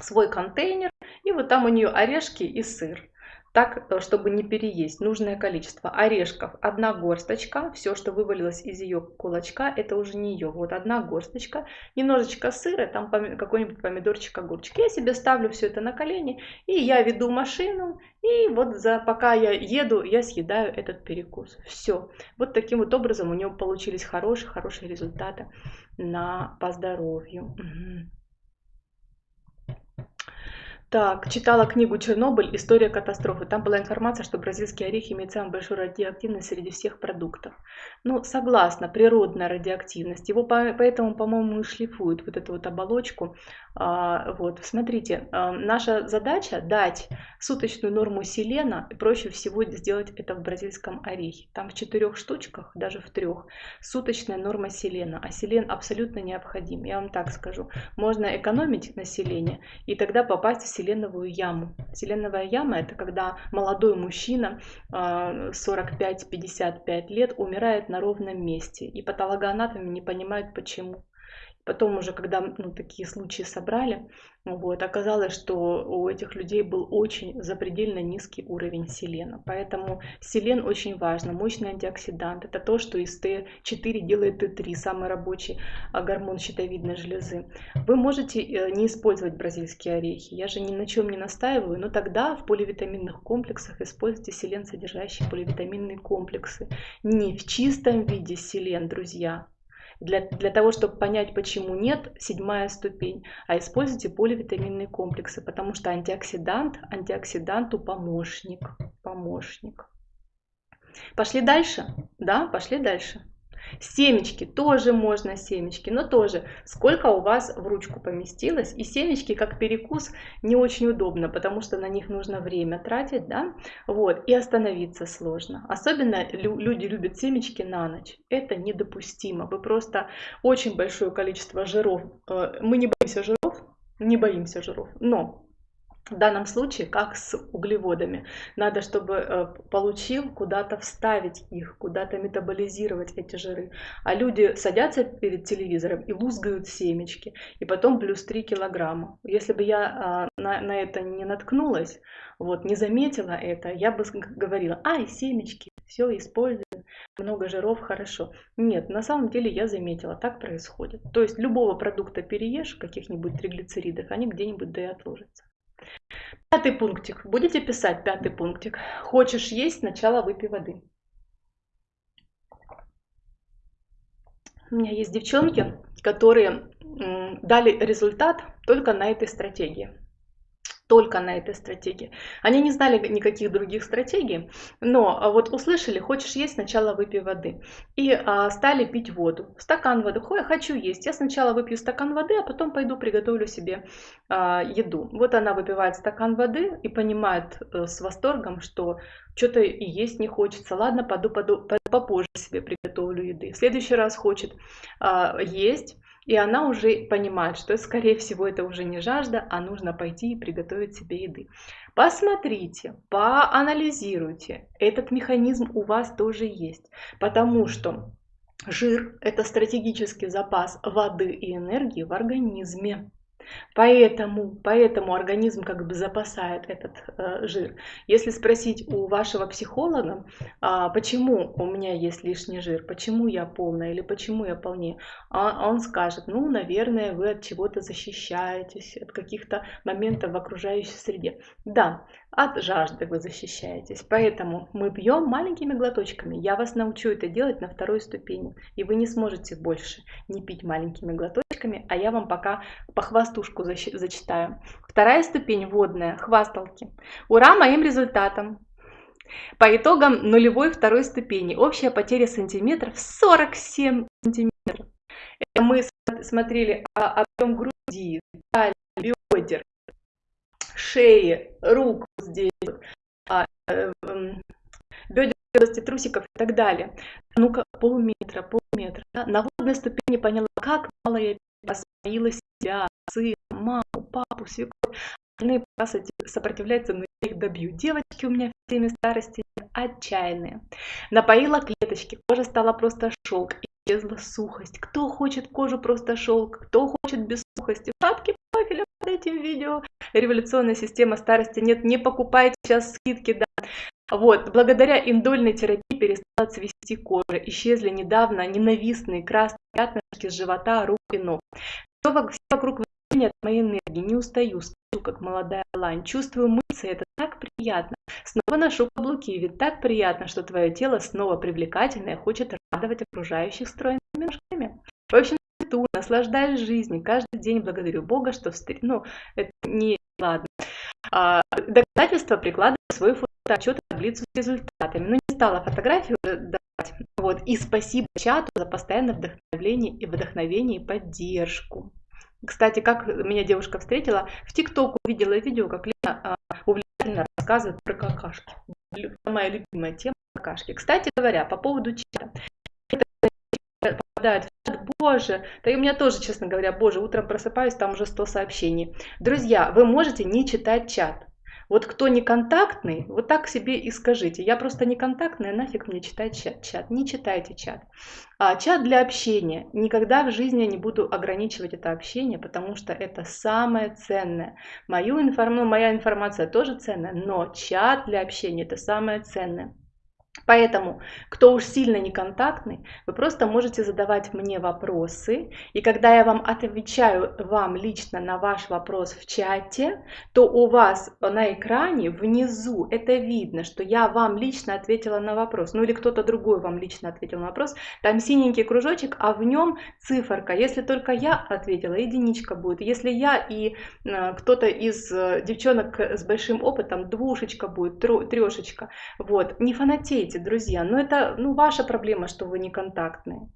свой контейнер, и вот там у нее орешки и сыр так, э, чтобы не переесть нужное количество орешков. Одна горсточка, все, что вывалилось из ее кулачка, это уже не ее. Вот одна горсточка, немножечко сыра, там какой-нибудь помидорчик, огурчик. Я себе ставлю все это на колени, и я веду машину, и вот за, пока я еду, я съедаю этот перекус. Все. Вот таким вот образом у нее получились хорошие-хорошие результаты на, по здоровью. Так, читала книгу «Чернобыль. История катастрофы». Там была информация, что бразильские орехи имеют самую большую радиоактивность среди всех продуктов. Ну, согласна, природная радиоактивность. Его поэтому, по-моему, и шлифуют вот эту вот оболочку. А, вот, смотрите, а, наша задача дать суточную норму селена. Проще всего сделать это в бразильском орехе. Там в четырех штучках, даже в трех, суточная норма селена. А селен абсолютно необходим. Я вам так скажу. Можно экономить население и тогда попасть в селеновую яму. Селеновая яма это когда молодой мужчина 45-55 а, лет умирает на ровном месте. И патологоанатомы не понимают почему. Потом уже, когда ну, такие случаи собрали, вот, оказалось, что у этих людей был очень запредельно низкий уровень селена. Поэтому селен очень важно, мощный антиоксидант. Это то, что из Т4 делает Т3, самый рабочий а, гормон щитовидной железы. Вы можете э, не использовать бразильские орехи. Я же ни на чем не настаиваю, но тогда в поливитаминных комплексах используйте селен, содержащие поливитаминные комплексы. Не в чистом виде селен, друзья, для, для того, чтобы понять, почему нет, седьмая ступень. А используйте поливитаминные комплексы, потому что антиоксидант, антиоксиданту помощник. Помощник. Пошли дальше? Да, пошли дальше. Семечки тоже можно, семечки, но тоже сколько у вас в ручку поместилось. И семечки как перекус не очень удобно, потому что на них нужно время тратить, да, вот, и остановиться сложно. Особенно люди любят семечки на ночь. Это недопустимо. Вы просто очень большое количество жиров, э, мы не боимся жиров, не боимся жиров, но в данном случае, как с углеводами, надо, чтобы э, получил куда-то вставить их, куда-то метаболизировать эти жиры. А люди садятся перед телевизором и лузгают семечки, и потом плюс 3 килограмма. Если бы я а, на, на это не наткнулась, вот, не заметила это, я бы говорила, ай, семечки, все использую, много жиров, хорошо. Нет, на самом деле я заметила, так происходит. То есть любого продукта переешь, каких-нибудь триглицеридов, они где-нибудь да и отложатся. Пятый пунктик. Будете писать пятый пунктик. Хочешь есть, сначала выпей воды. У меня есть девчонки, которые дали результат только на этой стратегии только на этой стратегии. Они не знали никаких других стратегий, но а, вот услышали, хочешь есть, сначала выпей воды. И а, стали пить воду. Стакан воды. Хой, хочу есть. Я сначала выпью стакан воды, а потом пойду приготовлю себе а, еду. Вот она выпивает стакан воды и понимает а, с восторгом, что что-то и есть не хочется. Ладно, пойду, пойду попозже себе приготовлю еды. В следующий раз хочет а, есть и она уже понимает, что, скорее всего, это уже не жажда, а нужно пойти и приготовить себе еды. Посмотрите, поанализируйте. Этот механизм у вас тоже есть, потому что жир – это стратегический запас воды и энергии в организме. Поэтому, поэтому организм как бы запасает этот э, жир. Если спросить у вашего психолога, а, почему у меня есть лишний жир, почему я полная или почему я полнее, а он скажет, ну, наверное, вы от чего-то защищаетесь, от каких-то моментов в окружающей среде. Да, от жажды вы защищаетесь. Поэтому мы пьем маленькими глоточками. Я вас научу это делать на второй ступени. И вы не сможете больше не пить маленькими глоточками, а я вам пока похвастушку зачитаю. Вторая ступень водная, хвасталки. Ура моим результатам! По итогам нулевой второй ступени общая потеря сантиметров 47 сантиметров. Это мы смотрели объем груди, бедер, шеи, рук здесь, а, э, бедер области трусиков и так далее. Ну-ка, полметра, полметра. Да? На водной ступени поняла, как мало я освоила себя, сына, маму, папу, свекровь. Остальные пока сопротивляются, но я их добью. Девочки у меня в теме старости отчаянные. Напоила клеточки, кожа стала просто шелк, исчезла сухость. Кто хочет кожу просто шелк, кто хочет без сухости. Шапки профиля под этим видео. Революционная система старости нет, не покупайте сейчас скидки, да. Вот, благодаря индольной терапии перестала цвести кожа, исчезли недавно ненавистные красные пятнышки с живота, рук и ног. Все вокруг от моей энергии, не устаю, стою, как молодая лань, чувствую мышцы, это так приятно. Снова ношу каблуки, ведь так приятно, что твое тело снова привлекательное, хочет радовать окружающих стройными ножками. В общем, цвету, наслаждаюсь жизнью, каждый день благодарю Бога, что встретил, ну, это не ладно. А, доказательства прикладываю свой фотоотчет таблицу с результатами. Но не стала фотографию давать. Вот. И спасибо чату за постоянное вдохновение и вдохновение и поддержку. Кстати, как меня девушка встретила, в ТикТок увидела видео, как Лена а, увлекательно рассказывает про какашки. Моя любимая тема какашки. Кстати говоря, по поводу чата. попадают в чат, боже, да и у меня тоже, честно говоря, боже, утром просыпаюсь, там уже 100 сообщений. Друзья, вы можете не читать чат. Вот кто не контактный, вот так себе и скажите. Я просто не контактная, нафиг мне читать чат. чат. Не читайте чат. А чат для общения. Никогда в жизни не буду ограничивать это общение, потому что это самое ценное. Мою информ... ну, моя информация тоже ценная, но чат для общения это самое ценное. Поэтому, кто уж сильно неконтактный, вы просто можете задавать мне вопросы, и когда я вам отвечаю вам лично на ваш вопрос в чате, то у вас на экране внизу это видно, что я вам лично ответила на вопрос, ну или кто-то другой вам лично ответил на вопрос, там синенький кружочек, а в нем циферка. Если только я ответила, единичка будет. Если я и э, кто-то из э, девчонок с большим опытом, двушечка будет, трешечка. Вот, не фанатей болеете, друзья, но это ну, ваша проблема, что вы не контактные.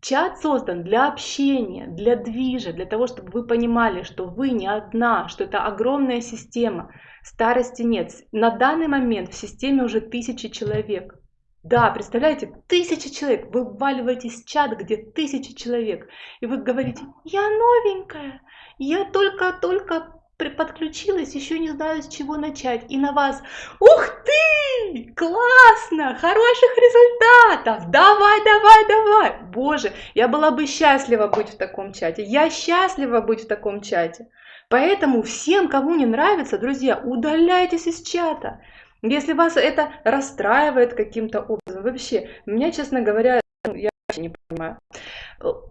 Чат создан для общения, для движа, для того, чтобы вы понимали, что вы не одна, что это огромная система. Старости нет. На данный момент в системе уже тысячи человек. Да, представляете, тысячи человек. Вы вваливаетесь в чат, где тысячи человек. И вы говорите, я новенькая, я только-только подключилась, еще не знаю, с чего начать. И на вас, ух ты, классно, хороших результатов, давай, давай, давай. Боже, я была бы счастлива быть в таком чате. Я счастлива быть в таком чате. Поэтому всем, кому не нравится, друзья, удаляйтесь из чата. Если вас это расстраивает каким-то образом, вообще, меня, честно говоря, я не понимаю.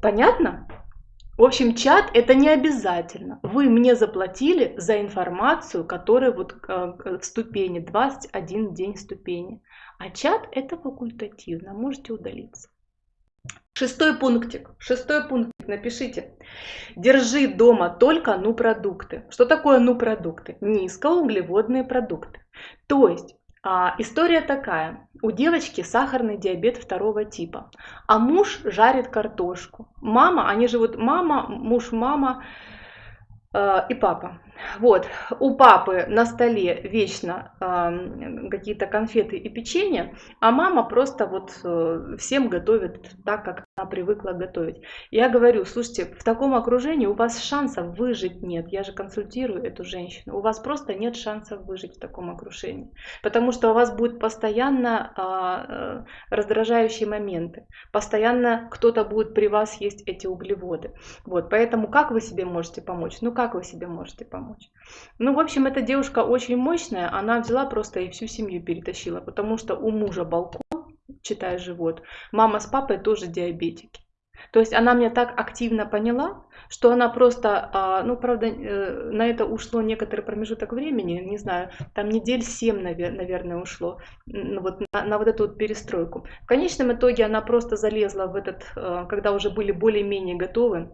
Понятно? В общем, чат это не обязательно. Вы мне заплатили за информацию, которая вот э, в ступени, 21 день ступени. А чат это факультативно, можете удалиться. Шестой пунктик. Шестой пунктик. Напишите. Держи дома только ну продукты. Что такое ну продукты? Низкоуглеводные продукты. То есть история такая. У девочки сахарный диабет второго типа, а муж жарит картошку. Мама, они живут, мама, муж, мама э, и папа. Вот, у папы на столе вечно э, какие-то конфеты и печенье, а мама просто вот э, всем готовит так, как она привыкла готовить. Я говорю, слушайте, в таком окружении у вас шансов выжить нет. Я же консультирую эту женщину. У вас просто нет шансов выжить в таком окружении. Потому что у вас будет постоянно э, раздражающие моменты. Постоянно кто-то будет при вас есть эти углеводы. Вот, поэтому как вы себе можете помочь? Ну как вы себе можете помочь. Ну, в общем, эта девушка очень мощная, она взяла просто и всю семью перетащила, потому что у мужа балкон, читая живот, мама с папой тоже диабетики. То есть она меня так активно поняла, что она просто, а, ну, правда, э, на это ушло некоторый промежуток времени, не знаю, там недель семь, наверное, ушло, вот на, на вот эту вот перестройку. В конечном итоге она просто залезла в этот, э, когда уже были более-менее готовы,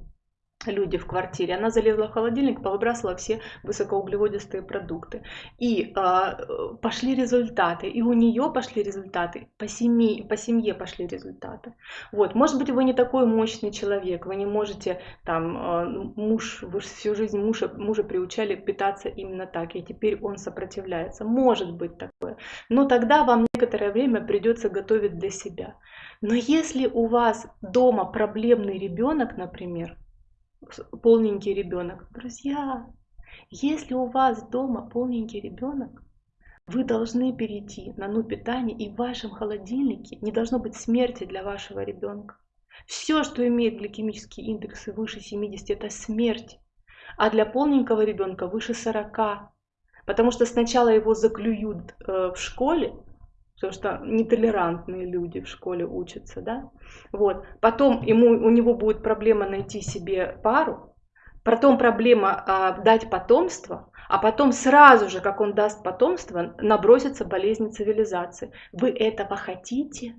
люди в квартире, она залезла в холодильник, повыбрасывала все высокоуглеводистые продукты. И э, пошли результаты, и у нее пошли результаты, по семье, по семье пошли результаты. Вот, может быть, вы не такой мощный человек, вы не можете, там, э, муж, вы всю жизнь мужа, мужа приучали питаться именно так, и теперь он сопротивляется. Может быть такое. Но тогда вам некоторое время придется готовить для себя. Но если у вас дома проблемный ребенок, например, полненький ребенок. Друзья, если у вас дома полненький ребенок, вы должны перейти на ну питание, и в вашем холодильнике не должно быть смерти для вашего ребенка. Все, что имеет гликемические индексы выше 70, это смерть. А для полненького ребенка выше 40. Потому что сначала его заклюют э, в школе, потому что нетолерантные люди в школе учатся, да, вот, потом ему, у него будет проблема найти себе пару, потом проблема а, дать потомство, а потом сразу же, как он даст потомство, набросится болезнь цивилизации. Вы этого хотите?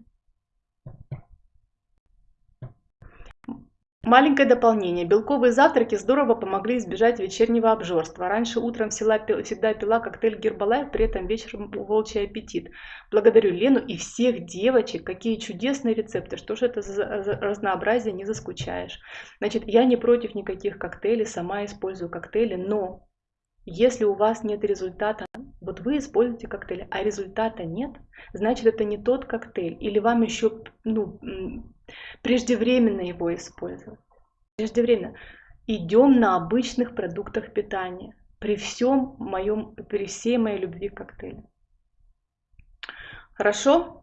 Маленькое дополнение. Белковые завтраки здорово помогли избежать вечернего обжорства. Раньше утром всегда пила коктейль Гербалайф, при этом вечером волчий аппетит. Благодарю Лену и всех девочек. Какие чудесные рецепты. Что же это за разнообразие, не заскучаешь. Значит, я не против никаких коктейлей, сама использую коктейли, но если у вас нет результата, вот вы используете коктейль, а результата нет, значит это не тот коктейль. Или вам еще ну, преждевременно его использовать. Преждевременно. Идем на обычных продуктах питания. при всем моем, при всей моей любви к коктейлю. Хорошо?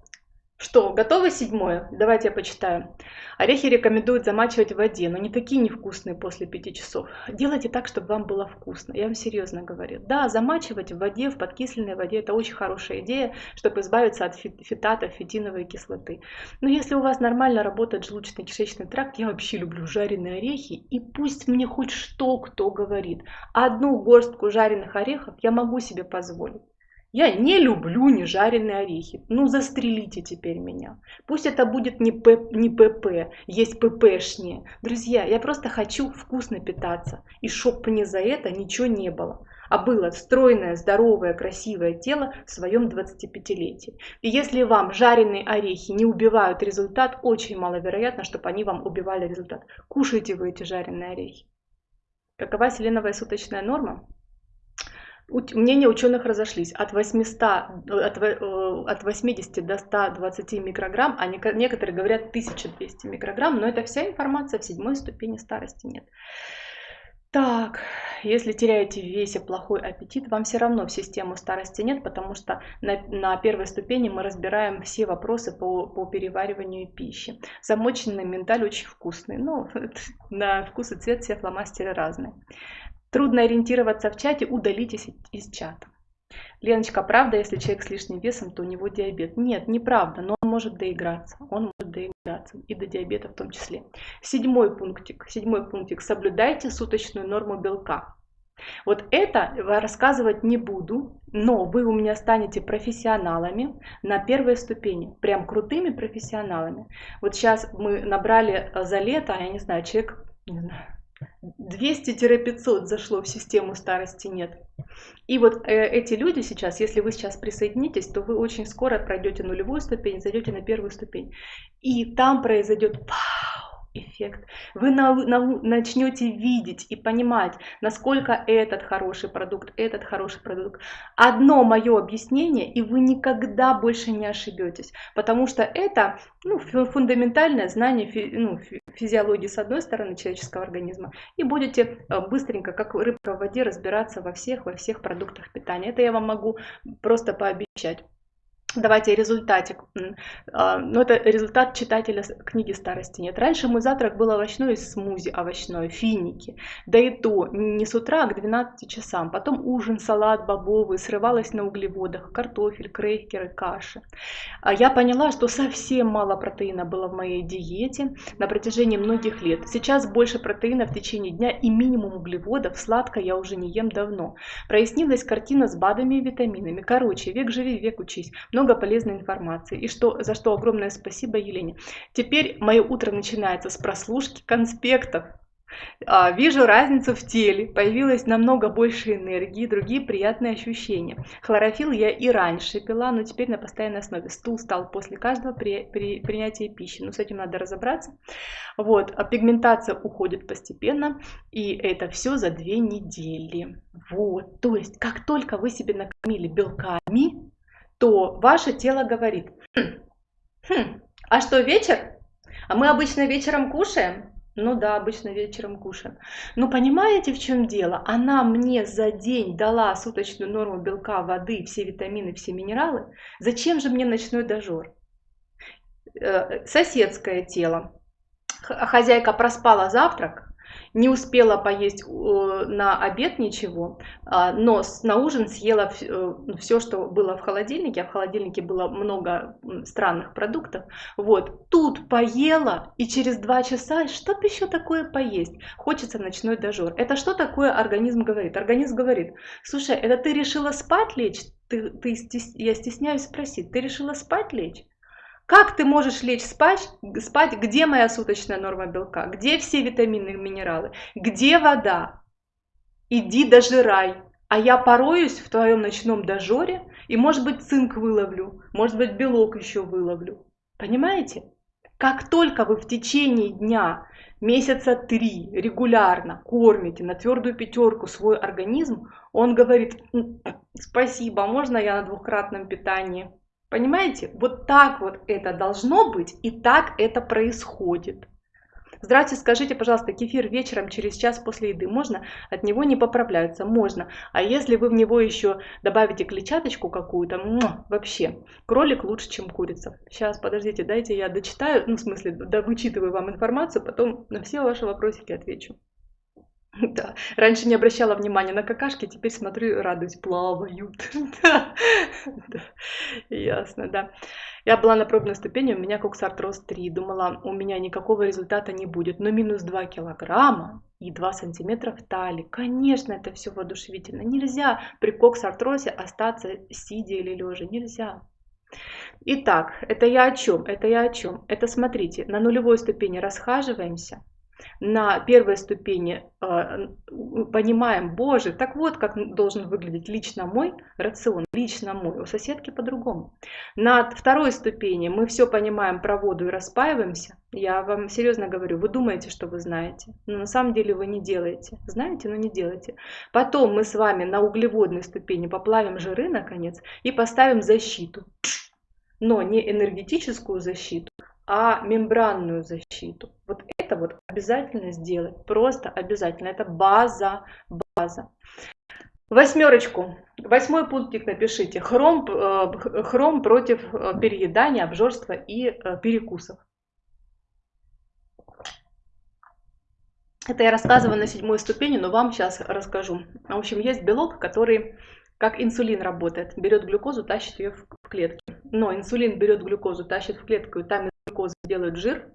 Что, готово седьмое? Давайте я почитаю. Орехи рекомендуют замачивать в воде, но не такие невкусные после пяти часов. Делайте так, чтобы вам было вкусно. Я вам серьезно говорю. Да, замачивать в воде, в подкисленной воде, это очень хорошая идея, чтобы избавиться от фитатов, фитиновой кислоты. Но если у вас нормально работает желудочно-кишечный тракт, я вообще люблю жареные орехи, и пусть мне хоть что кто говорит. Одну горстку жареных орехов я могу себе позволить. Я не люблю нежареные орехи. Ну, застрелите теперь меня. Пусть это будет не, П, не ПП, есть ППшнее. Друзья, я просто хочу вкусно питаться. И чтоб мне за это ничего не было. А было стройное, здоровое, красивое тело в своем 25-летии. И если вам жареные орехи не убивают результат, очень маловероятно, чтобы они вам убивали результат. Кушайте вы эти жареные орехи. Какова селеновая суточная норма? Мнения ученых разошлись от, 800, от, э, от 80 до 120 микрограмм, а некоторые говорят 1200 микрограмм, но это вся информация в седьмой ступени старости нет. Так, если теряете в весе плохой аппетит, вам все равно в систему старости нет, потому что на, на первой ступени мы разбираем все вопросы по, по перевариванию пищи. Замоченный миндаль очень вкусный, но на вкус и цвет все фломастеры разные. Трудно ориентироваться в чате, удалитесь из чата. Леночка, правда, если человек с лишним весом, то у него диабет? Нет, неправда, но он может доиграться. Он может доиграться и до диабета в том числе. Седьмой пунктик. Седьмой пунктик. Соблюдайте суточную норму белка. Вот это рассказывать не буду, но вы у меня станете профессионалами на первой ступени, прям крутыми профессионалами. Вот сейчас мы набрали за лето, я не знаю, человек, не знаю, 200-500 зашло в систему старости нет. И вот э, эти люди сейчас, если вы сейчас присоединитесь, то вы очень скоро пройдете нулевую ступень, зайдете на первую ступень. И там произойдет вау, эффект. Вы на, на, начнете видеть и понимать, насколько этот хороший продукт, этот хороший продукт. Одно мое объяснение, и вы никогда больше не ошибетесь, потому что это ну, фундаментальное знание фи, ну, физиологии с одной стороны человеческого организма, и будете э, быстренько, как рыбка в воде, разбираться во всех, во всех продуктах питания. Это я вам могу просто пообещать. Давайте результатик. А, ну, это результат читателя книги «Старости нет». Раньше мой завтрак был овощной смузи овощной, финики. Да и то не с утра, а к 12 часам. Потом ужин, салат бобовый, срывалась на углеводах, картофель, крекеры, каши. А я поняла, что совсем мало протеина было в моей диете на протяжении многих лет. Сейчас больше протеина в течение дня и минимум углеводов. Сладко я уже не ем давно. Прояснилась картина с БАДами и витаминами. Короче, век живи, век учись много полезной информации. И что, за что огромное спасибо Елене. Теперь мое утро начинается с прослушки конспектов. А, вижу разницу в теле, появилось намного больше энергии, другие приятные ощущения. Хлорофилл я и раньше пила, но теперь на постоянной основе. Стул стал после каждого при, при, принятия пищи, но с этим надо разобраться. Вот, а пигментация уходит постепенно, и это все за две недели. Вот, то есть, как только вы себе накормили белками, то ваше тело говорит, хм, хм, а что вечер? А мы обычно вечером кушаем? Ну да, обычно вечером кушаем. Но понимаете, в чем дело? Она мне за день дала суточную норму белка, воды, все витамины, все минералы. Зачем же мне ночной дожор? Э, соседское тело. Хозяйка проспала завтрак, не успела поесть э, на обед ничего, а, но на ужин съела все, э, что было в холодильнике, а в холодильнике было много странных продуктов. Вот, тут поела, и через два часа, что бы еще такое поесть? Хочется ночной дожор. Это что такое организм говорит? Организм говорит, слушай, это ты решила спать лечь? Ты, ты, я стесняюсь спросить, ты решила спать лечь? Как ты можешь лечь спать, спать, где моя суточная норма белка, где все витамины и минералы, где вода? Иди дожирай, а я пороюсь в твоем ночном дожоре и, может быть, цинк выловлю, может быть, белок еще выловлю. Понимаете? Как только вы в течение дня, месяца три регулярно кормите на твердую пятерку свой организм, он говорит, спасибо, можно я на двухкратном питании? Понимаете? Вот так вот это должно быть, и так это происходит. Здравствуйте, скажите, пожалуйста, кефир вечером через час после еды можно? От него не поправляются? Можно. А если вы в него еще добавите клетчаточку какую-то, вообще, кролик лучше, чем курица. Сейчас, подождите, дайте я дочитаю, ну, в смысле, да, вычитываю вам информацию, потом на все ваши вопросики отвечу. Да, раньше не обращала внимания на какашки, теперь смотрю, радуюсь, плавают. Да, да, ясно, да. Я была на пробной ступени, у меня коксартроз 3, думала, у меня никакого результата не будет, но минус 2 килограмма и 2 сантиметра в талии. Конечно, это все воодушевительно. Нельзя при коксартрозе остаться сидя или лежа, нельзя. Итак, это я о чем? Это я о чем? Это смотрите, на нулевой ступени расхаживаемся, на первой ступени э, понимаем, боже, так вот как должен выглядеть лично мой рацион, лично мой, у соседки по-другому. На второй ступени мы все понимаем про воду и распаиваемся. Я вам серьезно говорю, вы думаете, что вы знаете, но на самом деле вы не делаете. Знаете, но не делаете. Потом мы с вами на углеводной ступени поплавим жиры, наконец, и поставим защиту. Но не энергетическую защиту, а мембранную защиту. Вот это вот обязательно сделать, просто обязательно. Это база, база. Восьмерочку. Восьмой пунктик напишите. Хром, э, хром против э, переедания, обжорства и э, перекусов. Это я рассказываю на седьмой ступени, но вам сейчас расскажу. В общем, есть белок, который как инсулин работает. Берет глюкозу, тащит ее в клетки. Но инсулин берет глюкозу, тащит в клетку, и там глюкозы делают жир,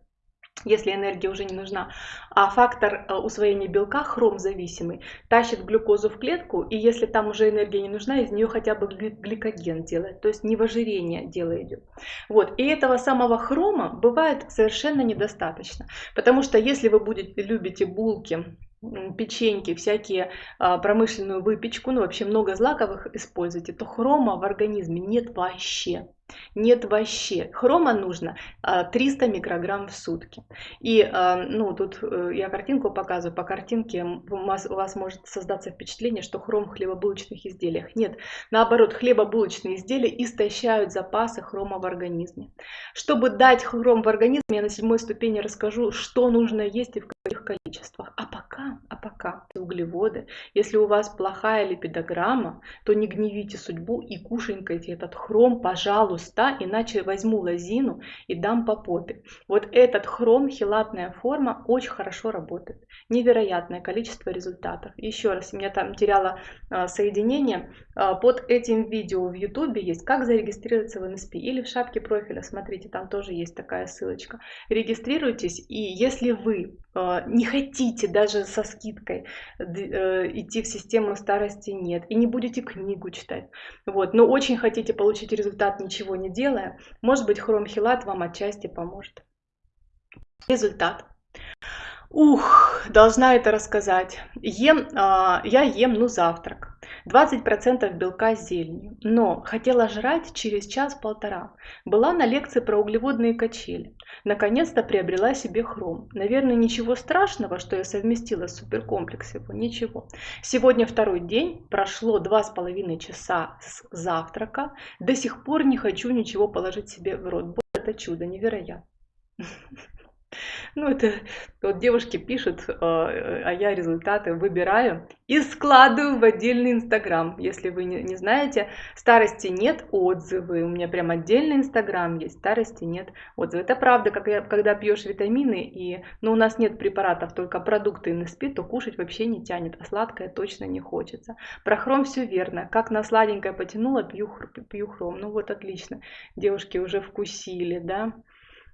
если энергия уже не нужна. А фактор э, усвоения белка, хром зависимый, тащит глюкозу в клетку, и если там уже энергия не нужна, из нее хотя бы гликоген делает, то есть невожирение дело идет. Вот. И этого самого хрома бывает совершенно недостаточно, потому что если вы будете, любите булки, печеньки, всякие а, промышленную выпечку, ну вообще много злаковых используйте, то хрома в организме нет вообще. Нет вообще. Хрома нужно 300 а, микрограмм в сутки. И, а, ну, тут э, я картинку показываю. По картинке у вас, может создаться впечатление, что хром в хлебобулочных изделиях. Нет, наоборот, хлебобулочные изделия истощают запасы хрома в организме. Чтобы дать хром в организм, я на седьмой ступени расскажу, что нужно есть и в каких количествах. А пока, а пока углеводы. Если у вас плохая липидограмма, то не гневите судьбу и кушенькайте этот хром, пожалуйста пуста, иначе возьму лозину и дам по попе. Вот этот хром, хилатная форма, очень хорошо работает. Невероятное количество результатов. Еще раз, у меня там теряла а, соединение. А, под этим видео в YouTube есть, как зарегистрироваться в NSP. Или в шапке профиля, смотрите, там тоже есть такая ссылочка. Регистрируйтесь, и если вы а, не хотите даже со скидкой э, идти в систему старости нет, и не будете книгу читать, вот, но очень хотите получить результат ничего не делая, может быть хромхилат вам отчасти поможет. Результат. Ух, должна это рассказать. Ем, а, я ем, ну, завтрак. 20% белка с зеленью. Но хотела жрать через час-полтора. Была на лекции про углеводные качели. Наконец-то приобрела себе хром. Наверное, ничего страшного, что я совместила суперкомплекс его. Ничего. Сегодня второй день. Прошло два с половиной часа с завтрака. До сих пор не хочу ничего положить себе в рот. Это чудо невероятно. Ну, это вот девушки пишут, а, а я результаты выбираю и складываю в отдельный Инстаграм. Если вы не, не знаете, старости нет отзывы. У меня прям отдельный Инстаграм есть, старости нет отзывы. Это правда, как я, когда пьешь витамины, и, но ну, у нас нет препаратов, только продукты НСП, то кушать вообще не тянет, а сладкое точно не хочется. Про хром все верно. Как на сладенькое потянула, пью, пью хром. Ну вот отлично. Девушки уже вкусили, да?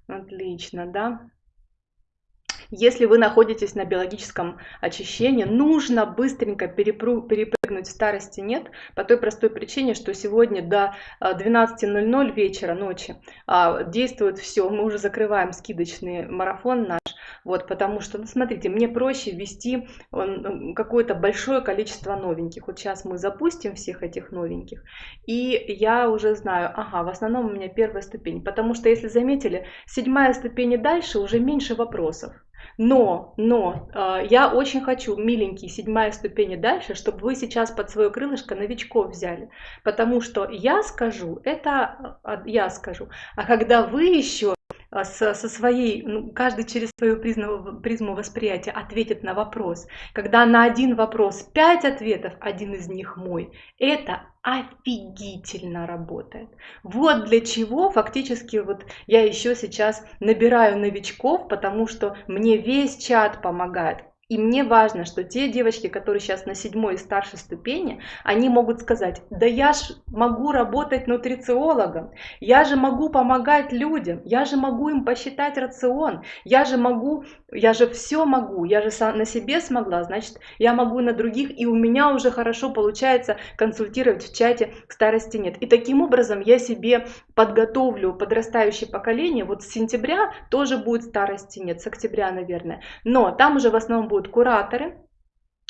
Отлично, да? Если вы находитесь на биологическом очищении, нужно быстренько перепрыгнуть старости нет, по той простой причине, что сегодня до 12.00 вечера, ночи а, действует все, мы уже закрываем скидочный марафон наш, вот, потому что, ну, смотрите, мне проще ввести какое-то большое количество новеньких. Вот сейчас мы запустим всех этих новеньких, и я уже знаю, ага, в основном у меня первая ступень, потому что, если заметили, седьмая ступень и дальше уже меньше вопросов. Но, но, э, я очень хочу, миленький, седьмая ступень и дальше, чтобы вы сейчас под свое крылышко новичков взяли. Потому что я скажу, это а, я скажу. А когда вы еще со, со своей, ну, каждый через свою призму, призму восприятия ответит на вопрос. Когда на один вопрос пять ответов, один из них мой, это офигительно работает. Вот для чего фактически вот я еще сейчас набираю новичков, потому что мне весь чат помогает. И мне важно, что те девочки, которые сейчас на седьмой и старшей ступени, они могут сказать, да я ж могу работать нутрициологом, я же могу помогать людям, я же могу им посчитать рацион, я же могу, я же все могу, я же на себе смогла, значит, я могу на других, и у меня уже хорошо получается консультировать в чате к старости нет. И таким образом я себе подготовлю подрастающее поколение, вот с сентября тоже будет старости нет, с октября, наверное, но там уже в основном будет будут кураторы,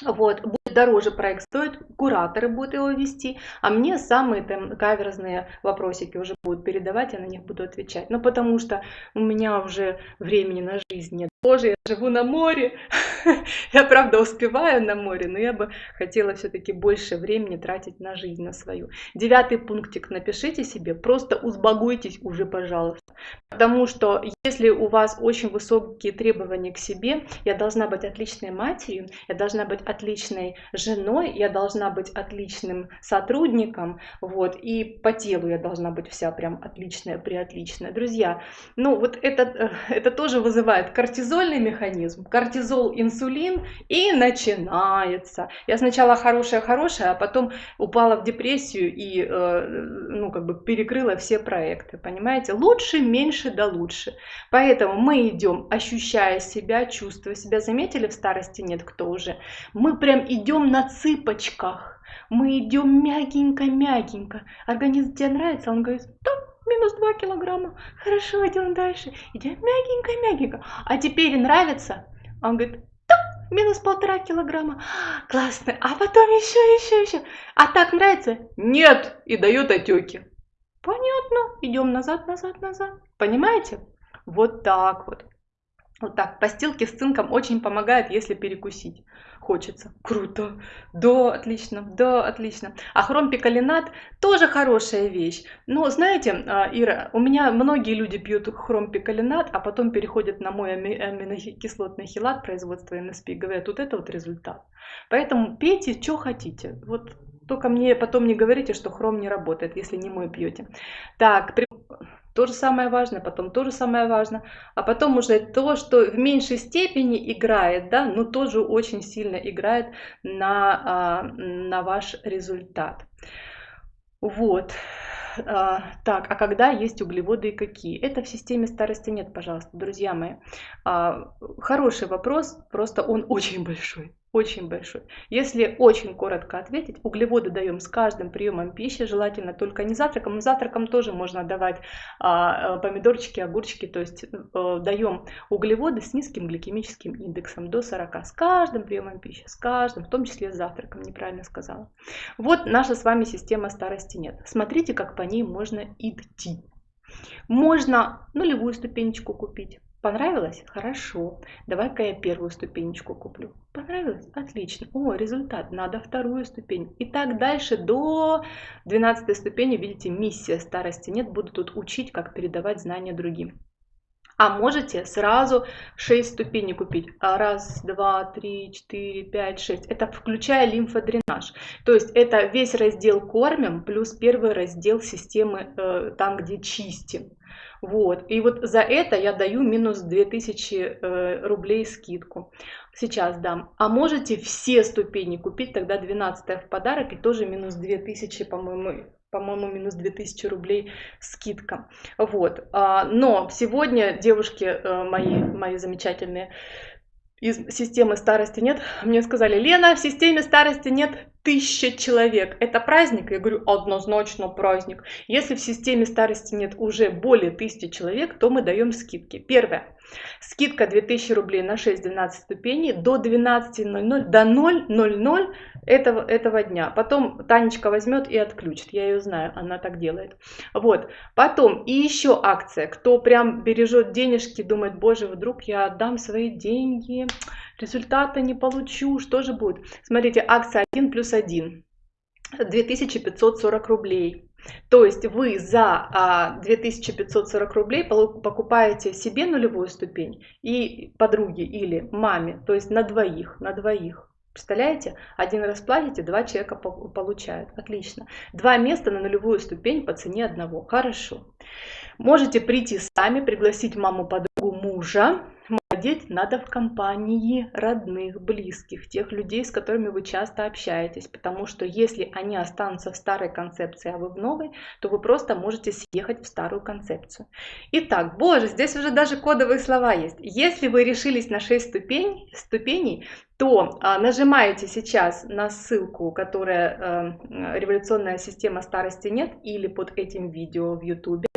вот, дороже проект стоит, кураторы будут его вести, а мне самые там каверзные вопросики уже будут передавать, я на них буду отвечать. Ну, потому что у меня уже времени на жизнь нет. Боже, я живу на море, я правда успеваю на море, но я бы хотела все-таки больше времени тратить на жизнь, на свою. Девятый пунктик напишите себе, просто узбагуйтесь уже, пожалуйста. Потому что если у вас очень высокие требования к себе, я должна быть отличной матерью, я должна быть отличной женой, я должна быть отличным сотрудником, вот, и по телу я должна быть вся прям отличная, приотличная. Друзья, ну вот это, э, это тоже вызывает кортизольный механизм, кортизол, инсулин, и начинается. Я сначала хорошая-хорошая, а потом упала в депрессию и, э, ну, как бы перекрыла все проекты, понимаете? Лучше, меньше да лучше. Поэтому мы идем, ощущая себя, чувствуя себя. Заметили, в старости нет кто уже? Мы прям идем на цыпочках. Мы идем мягенько-мягенько. Организм тебе нравится? Он говорит, да, минус 2 килограмма. Хорошо, идем дальше. Идем мягенько-мягенько. А теперь нравится? Он говорит, да, минус полтора килограмма. Классно. А потом еще, еще, еще. А так нравится? Нет. И дает отеки. Понятно. Идем назад, назад, назад. Понимаете? Вот так вот. Вот так. Постилки с цинком очень помогает, если перекусить хочется. Круто. Да, отлично. Да, отлично. А хромпикалинат тоже хорошая вещь. Но знаете, а, Ира, у меня многие люди пьют хромпикалинат, а потом переходят на мой аминокислотный хилат производства НСП и говорят, вот это вот результат. Поэтому пейте, что хотите. Вот только мне потом не говорите, что хром не работает, если не мой пьете. Так, то же самое важно, потом то же самое важно, а потом уже то, что в меньшей степени играет, да, но тоже очень сильно играет на, а, на ваш результат. Вот. А, так, а когда есть углеводы и какие? Это в системе старости нет, пожалуйста, друзья мои. А, хороший вопрос, просто он очень большой очень большой. Если очень коротко ответить, углеводы даем с каждым приемом пищи, желательно только не завтраком, но завтраком тоже можно давать а, э, помидорчики, огурчики, то есть а, даем углеводы с низким гликемическим индексом до 40 с каждым приемом пищи, с каждым, в том числе с завтраком, неправильно сказала. Вот наша с вами система старости нет. Смотрите, как по ней можно идти. Можно нулевую ступенечку купить Понравилось? Хорошо. Давай-ка я первую ступенечку куплю. Понравилось? Отлично. О, результат. Надо вторую ступень. И так дальше до 12 ступени. Видите, миссия старости нет. Буду тут учить, как передавать знания другим. А можете сразу 6 ступеней купить. Раз, два, три, четыре, пять, шесть. Это включая лимфодренаж. То есть это весь раздел кормим плюс первый раздел системы, э, там где чистим. Вот. И вот за это я даю минус 2000 э, рублей скидку. Сейчас дам. А можете все ступени купить, тогда 12 в подарок и тоже минус 2000, по-моему, по-моему, минус 2000 рублей скидка. Вот. А, но сегодня девушки э, мои, мои замечательные из системы старости нет, мне сказали, Лена, в системе старости нет тысяча человек. Это праздник? Я говорю, однозначно праздник. Если в системе старости нет уже более тысячи человек, то мы даем скидки. Первое. Скидка 2000 рублей на 6-12 ступеней до 12.00, до 0.00 этого, этого дня. Потом Танечка возьмет и отключит. Я ее знаю, она так делает. Вот. Потом и еще акция. Кто прям бережет денежки, думает, боже, вдруг я отдам свои деньги, результата не получу, что же будет? Смотрите, акция 1 плюс 1. 2540 рублей. То есть вы за 2540 рублей покупаете себе нулевую ступень и подруге или маме, то есть на двоих, на двоих. Представляете? Один раз платите, два человека получают. Отлично. Два места на нулевую ступень по цене одного. Хорошо. Можете прийти сами, пригласить маму, подругу, мужа. Молодеть надо в компании родных, близких, тех людей, с которыми вы часто общаетесь. Потому что если они останутся в старой концепции, а вы в новой, то вы просто можете съехать в старую концепцию. Итак, боже, здесь уже даже кодовые слова есть. Если вы решились на 6 ступень, ступеней, то а, нажимаете сейчас на ссылку, которая э, «Революционная система старости нет» или под этим видео в YouTube,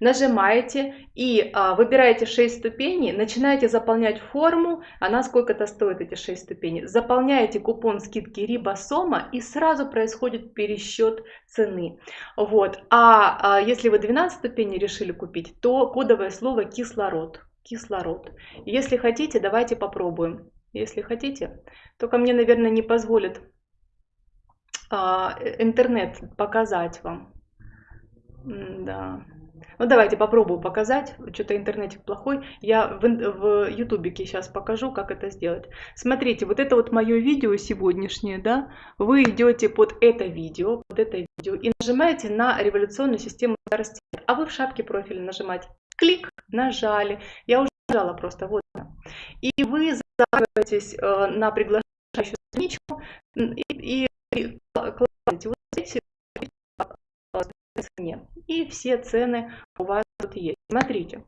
нажимаете и а, выбираете 6 ступеней, начинаете заполнять форму, она сколько-то стоит эти 6 ступеней, заполняете купон скидки Рибосома и сразу происходит пересчет цены. Вот. А, а если вы 12 ступеней решили купить, то кодовое слово кислород. Кислород. Если хотите, давайте попробуем. Если хотите, только мне, наверное, не позволит а, интернет показать вам. Да. Ну давайте попробую показать. Что-то интернетик плохой. Я в, ютубике сейчас покажу, как это сделать. Смотрите, вот это вот мое видео сегодняшнее, да. Вы идете под это видео, под это видео и нажимаете на революционную систему старости. А вы в шапке профиля нажимаете. Клик, нажали. Я уже нажала просто, вот. И вы записываетесь э, на приглашающую страничку и, и кладете вот эти цене. И все цены у вас тут есть. Смотрите.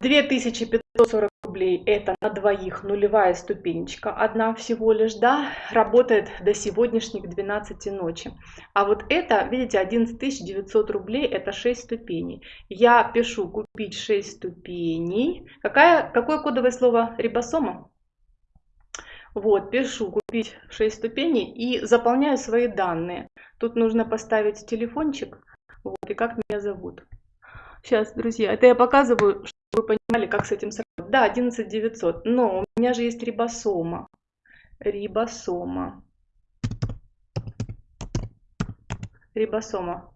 2540 рублей это на двоих нулевая ступенечка, одна всего лишь, да, работает до сегодняшних 12 ночи. А вот это, видите, 11900 рублей, это 6 ступеней. Я пишу купить 6 ступеней. Какая, какое кодовое слово рибосома? Вот, пишу купить 6 ступеней и заполняю свои данные. Тут нужно поставить телефончик, вот, и как меня зовут. Сейчас, друзья, это я показываю, чтобы вы понимали, как с этим сравнивать. Да, 11900, но у меня же есть рибосома. Рибосома. Рибосома.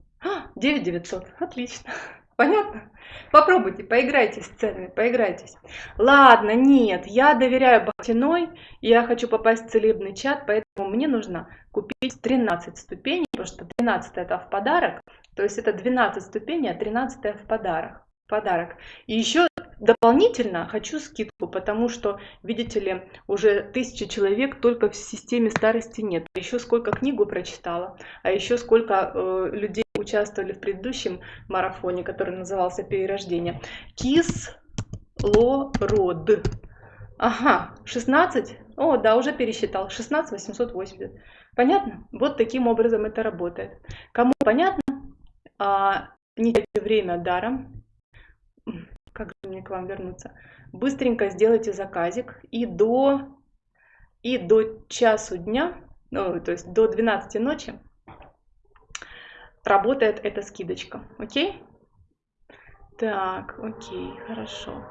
9900, отлично. Понятно? Попробуйте, поиграйтесь с ценами, поиграйтесь. Ладно, нет, я доверяю Бахтиной, я хочу попасть в целебный чат, поэтому мне нужно купить 13 ступеней, потому что 13 это в подарок, то есть это 12 ступеней, а 13 в подарок. подарок. И еще дополнительно хочу скидку, потому что, видите ли, уже тысяча человек только в системе старости нет. А еще сколько книгу прочитала, а еще сколько э, людей участвовали в предыдущем марафоне, который назывался «Перерождение». Кислород. Ага, 16? О, да, уже пересчитал. 16 880. Понятно? Вот таким образом это работает. Кому понятно, а, не теряйте время даром. Как же мне к вам вернуться? Быстренько сделайте заказик и до, и до часу дня, ну, то есть до 12 ночи, работает эта скидочка. Окей? Так, окей, хорошо.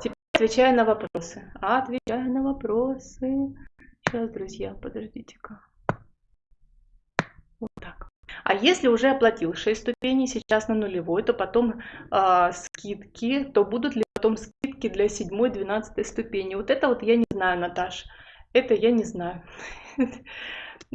Теперь отвечаю на вопросы. Отвечаю на вопросы. Сейчас, друзья, подождите-ка. Вот так. А если уже оплатил 6 ступеней, сейчас на нулевой, то потом э, скидки, то будут ли потом скидки для 7-12 ступени? Вот это вот я не знаю, Наташ. Это я не знаю.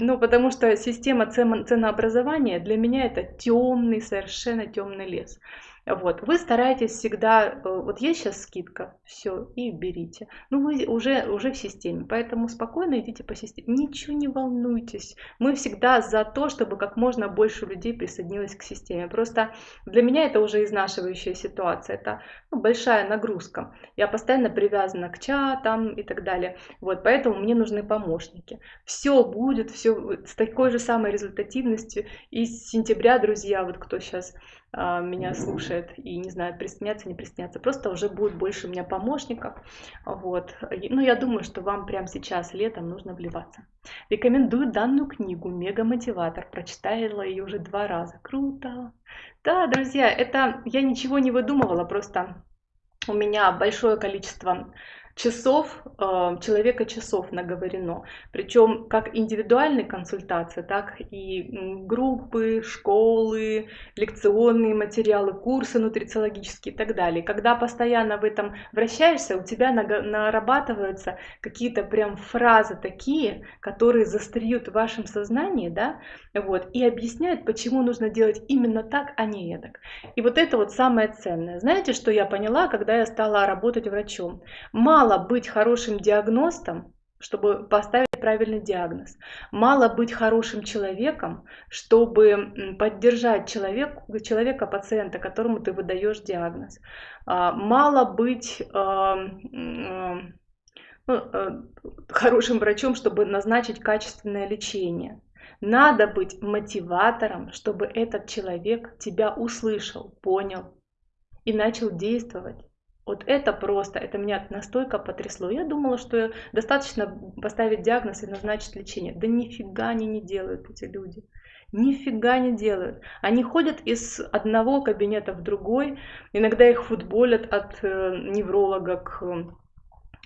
Ну, потому что система ценообразования для меня это темный, совершенно темный лес. Вот, вы стараетесь всегда, э, вот есть сейчас скидка, все, и берите. Ну, вы уже, уже в системе, поэтому спокойно идите по системе. Ничего не волнуйтесь. Мы всегда за то, чтобы как можно больше людей присоединилось к системе. Просто для меня это уже изнашивающая ситуация. Это ну, большая нагрузка. Я постоянно привязана к чатам и так далее. Вот, поэтому мне нужны помощники. Все будет, все с такой же самой результативностью. И с сентября, друзья, вот кто сейчас меня слушает и не знает, присоединяться, не присоединяться. Просто уже будет больше у меня помощников. Вот. Ну, я думаю, что вам прямо сейчас, летом, нужно вливаться. Рекомендую данную книгу «Мега-мотиватор». Прочитала ее уже два раза. Круто! Да, друзья, это я ничего не выдумывала, просто у меня большое количество часов, э, человека часов наговорено. Причем как индивидуальные консультации, так и группы, школы, лекционные материалы, курсы нутрициологические и так далее. Когда постоянно в этом вращаешься, у тебя нарабатываются какие-то прям фразы такие, которые застреют в вашем сознании, да, вот, и объясняют, почему нужно делать именно так, а не так. И вот это вот самое ценное. Знаете, что я поняла, когда я стала работать врачом? Мало быть хорошим диагностом, чтобы поставить правильный диагноз. Мало быть хорошим человеком, чтобы поддержать человек, человека, пациента, которому ты выдаешь диагноз. А, мало быть а, ну, э, хорошим врачом, чтобы назначить качественное лечение. Надо быть мотиватором, чтобы этот человек тебя услышал, понял и начал действовать. Вот это просто, это меня настолько потрясло. Я думала, что достаточно поставить диагноз и назначить лечение. Да нифига они не делают, эти люди. Нифига не делают. Они ходят из одного кабинета в другой. Иногда их футболят от э, невролога к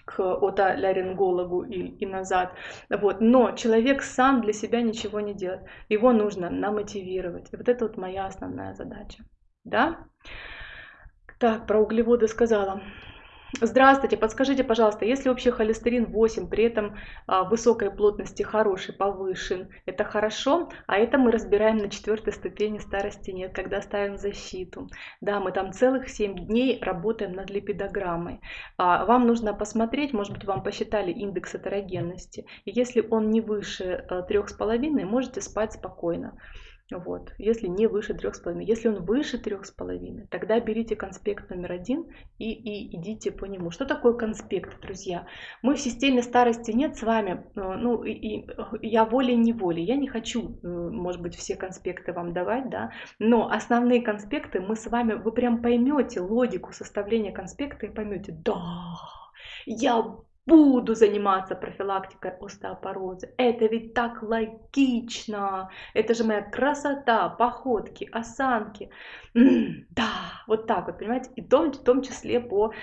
к отоларингологу и, и назад. Вот. Но человек сам для себя ничего не делает. Его нужно намотивировать. И вот это вот моя основная задача. Да? Так, про углеводы сказала. Здравствуйте, подскажите, пожалуйста, если общий холестерин 8, при этом а, высокой плотности хороший, повышен, это хорошо? А это мы разбираем на четвертой ступени старости нет, когда ставим защиту. Да, мы там целых 7 дней работаем над липидограммой. А, вам нужно посмотреть, может быть, вам посчитали индекс этерогенности. И если он не выше 3,5, а, можете спать спокойно. Вот. Если не выше 3,5. Если он выше 3,5, тогда берите конспект номер один и, и идите по нему. Что такое конспект, друзья? Мы в системе старости нет с вами. Э, ну, и, и я волей-неволей. Я не хочу, э, может быть, все конспекты вам давать, да, но основные конспекты мы с вами, вы прям поймете логику составления конспекта и поймете, да, я буду заниматься профилактикой остеопороза. Это ведь так логично. Это же моя красота, походки, осанки. М -м, да, вот так вот, понимаете? И в том, в том числе по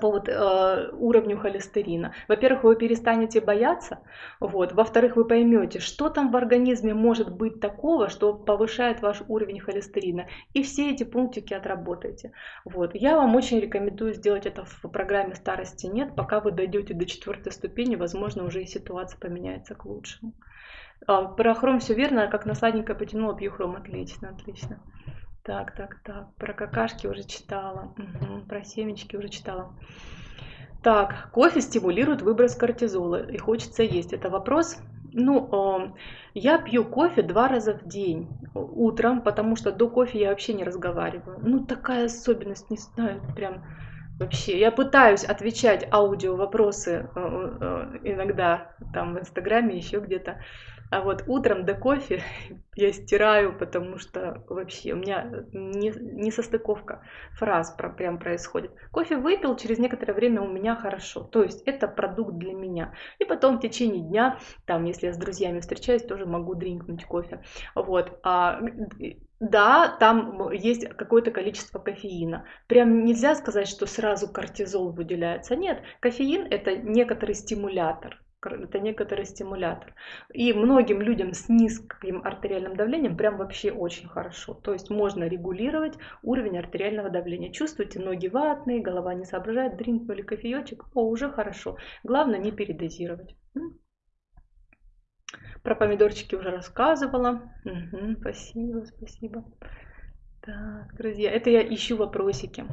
по вот, э, уровню холестерина. Во-первых, вы перестанете бояться, вот. во-вторых, вы поймете, что там в организме может быть такого, что повышает ваш уровень холестерина, и все эти пунктики отработаете. Вот. Я вам очень рекомендую сделать это в программе «Старости нет», пока вы дойдете до четвертой ступени, возможно, уже и ситуация поменяется к лучшему. А, про хром все верно, как на сладенькое потянула, пью хром, отлично, отлично. Так, так, так. Про какашки уже читала. Угу. Про семечки уже читала. Так, кофе стимулирует выброс кортизола и хочется есть. Это вопрос? Ну, я пью кофе два раза в день утром, потому что до кофе я вообще не разговариваю. Ну, такая особенность, не знаю, прям вообще. Я пытаюсь отвечать аудио вопросы э, э, иногда там в Инстаграме, еще где-то. А вот утром до кофе я стираю, потому что вообще у меня не, не состыковка фраз про, прям происходит. Кофе выпил, через некоторое время у меня хорошо. То есть это продукт для меня. И потом в течение дня, там, если я с друзьями встречаюсь, тоже могу дринкнуть кофе. Вот. А, да, там есть какое-то количество кофеина. Прям нельзя сказать, что сразу кортизол выделяется. Нет, кофеин это некоторый стимулятор это некоторый стимулятор. И многим людям с низким артериальным давлением прям вообще очень хорошо. То есть можно регулировать уровень артериального давления. Чувствуете, ноги ватные, голова не соображает, дринкнули кофеечек, о, уже хорошо. Главное не передозировать. Про помидорчики уже рассказывала. Угу, спасибо, спасибо. Так, друзья, это я ищу вопросики.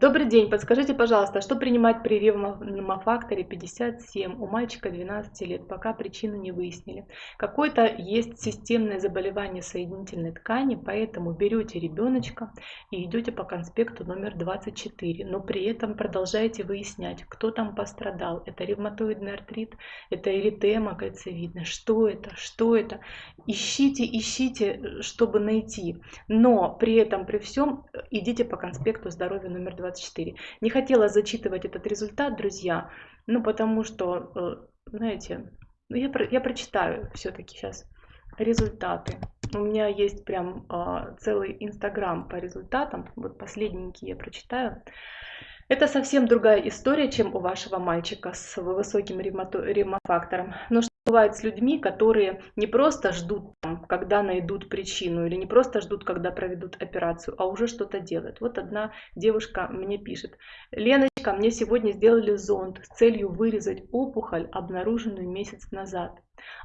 Добрый день, подскажите, пожалуйста, что принимать при ревмофакторе 57 у мальчика 12 лет, пока причину не выяснили. Какое-то есть системное заболевание соединительной ткани, поэтому берете ребеночка и идете по конспекту номер 24, но при этом продолжаете выяснять, кто там пострадал. Это ревматоидный артрит, это эритема кальцевидная, что это, что это. Ищите, ищите, чтобы найти, но при этом, при всем, идите по конспекту здоровья номер 24. 24. Не хотела зачитывать этот результат, друзья, ну потому что, э, знаете, ну, я, я прочитаю все-таки сейчас результаты. У меня есть прям э, целый инстаграм по результатам. Вот последненький я прочитаю. Это совсем другая история, чем у вашего мальчика с высоким ремофактором. Но что бывает с людьми, которые не просто ждут, когда найдут причину, или не просто ждут, когда проведут операцию, а уже что-то делают. Вот одна девушка мне пишет. Леночка, мне сегодня сделали зонд с целью вырезать опухоль, обнаруженную месяц назад.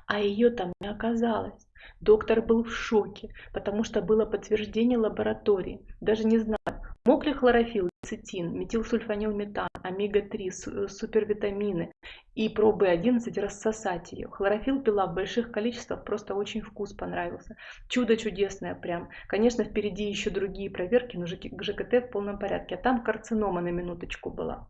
А ее там не оказалось. Доктор был в шоке, потому что было подтверждение лаборатории. Даже не знаю, мог ли хлорофилл, цитин, метилсульфанилметан, омега-3, э, супервитамины и пробы 11 рассосать ее. Хлорофилл пила в больших количествах, просто очень вкус понравился. Чудо чудесное прям. Конечно, впереди еще другие проверки, но ЖКТ в полном порядке. А там карцинома на минуточку была.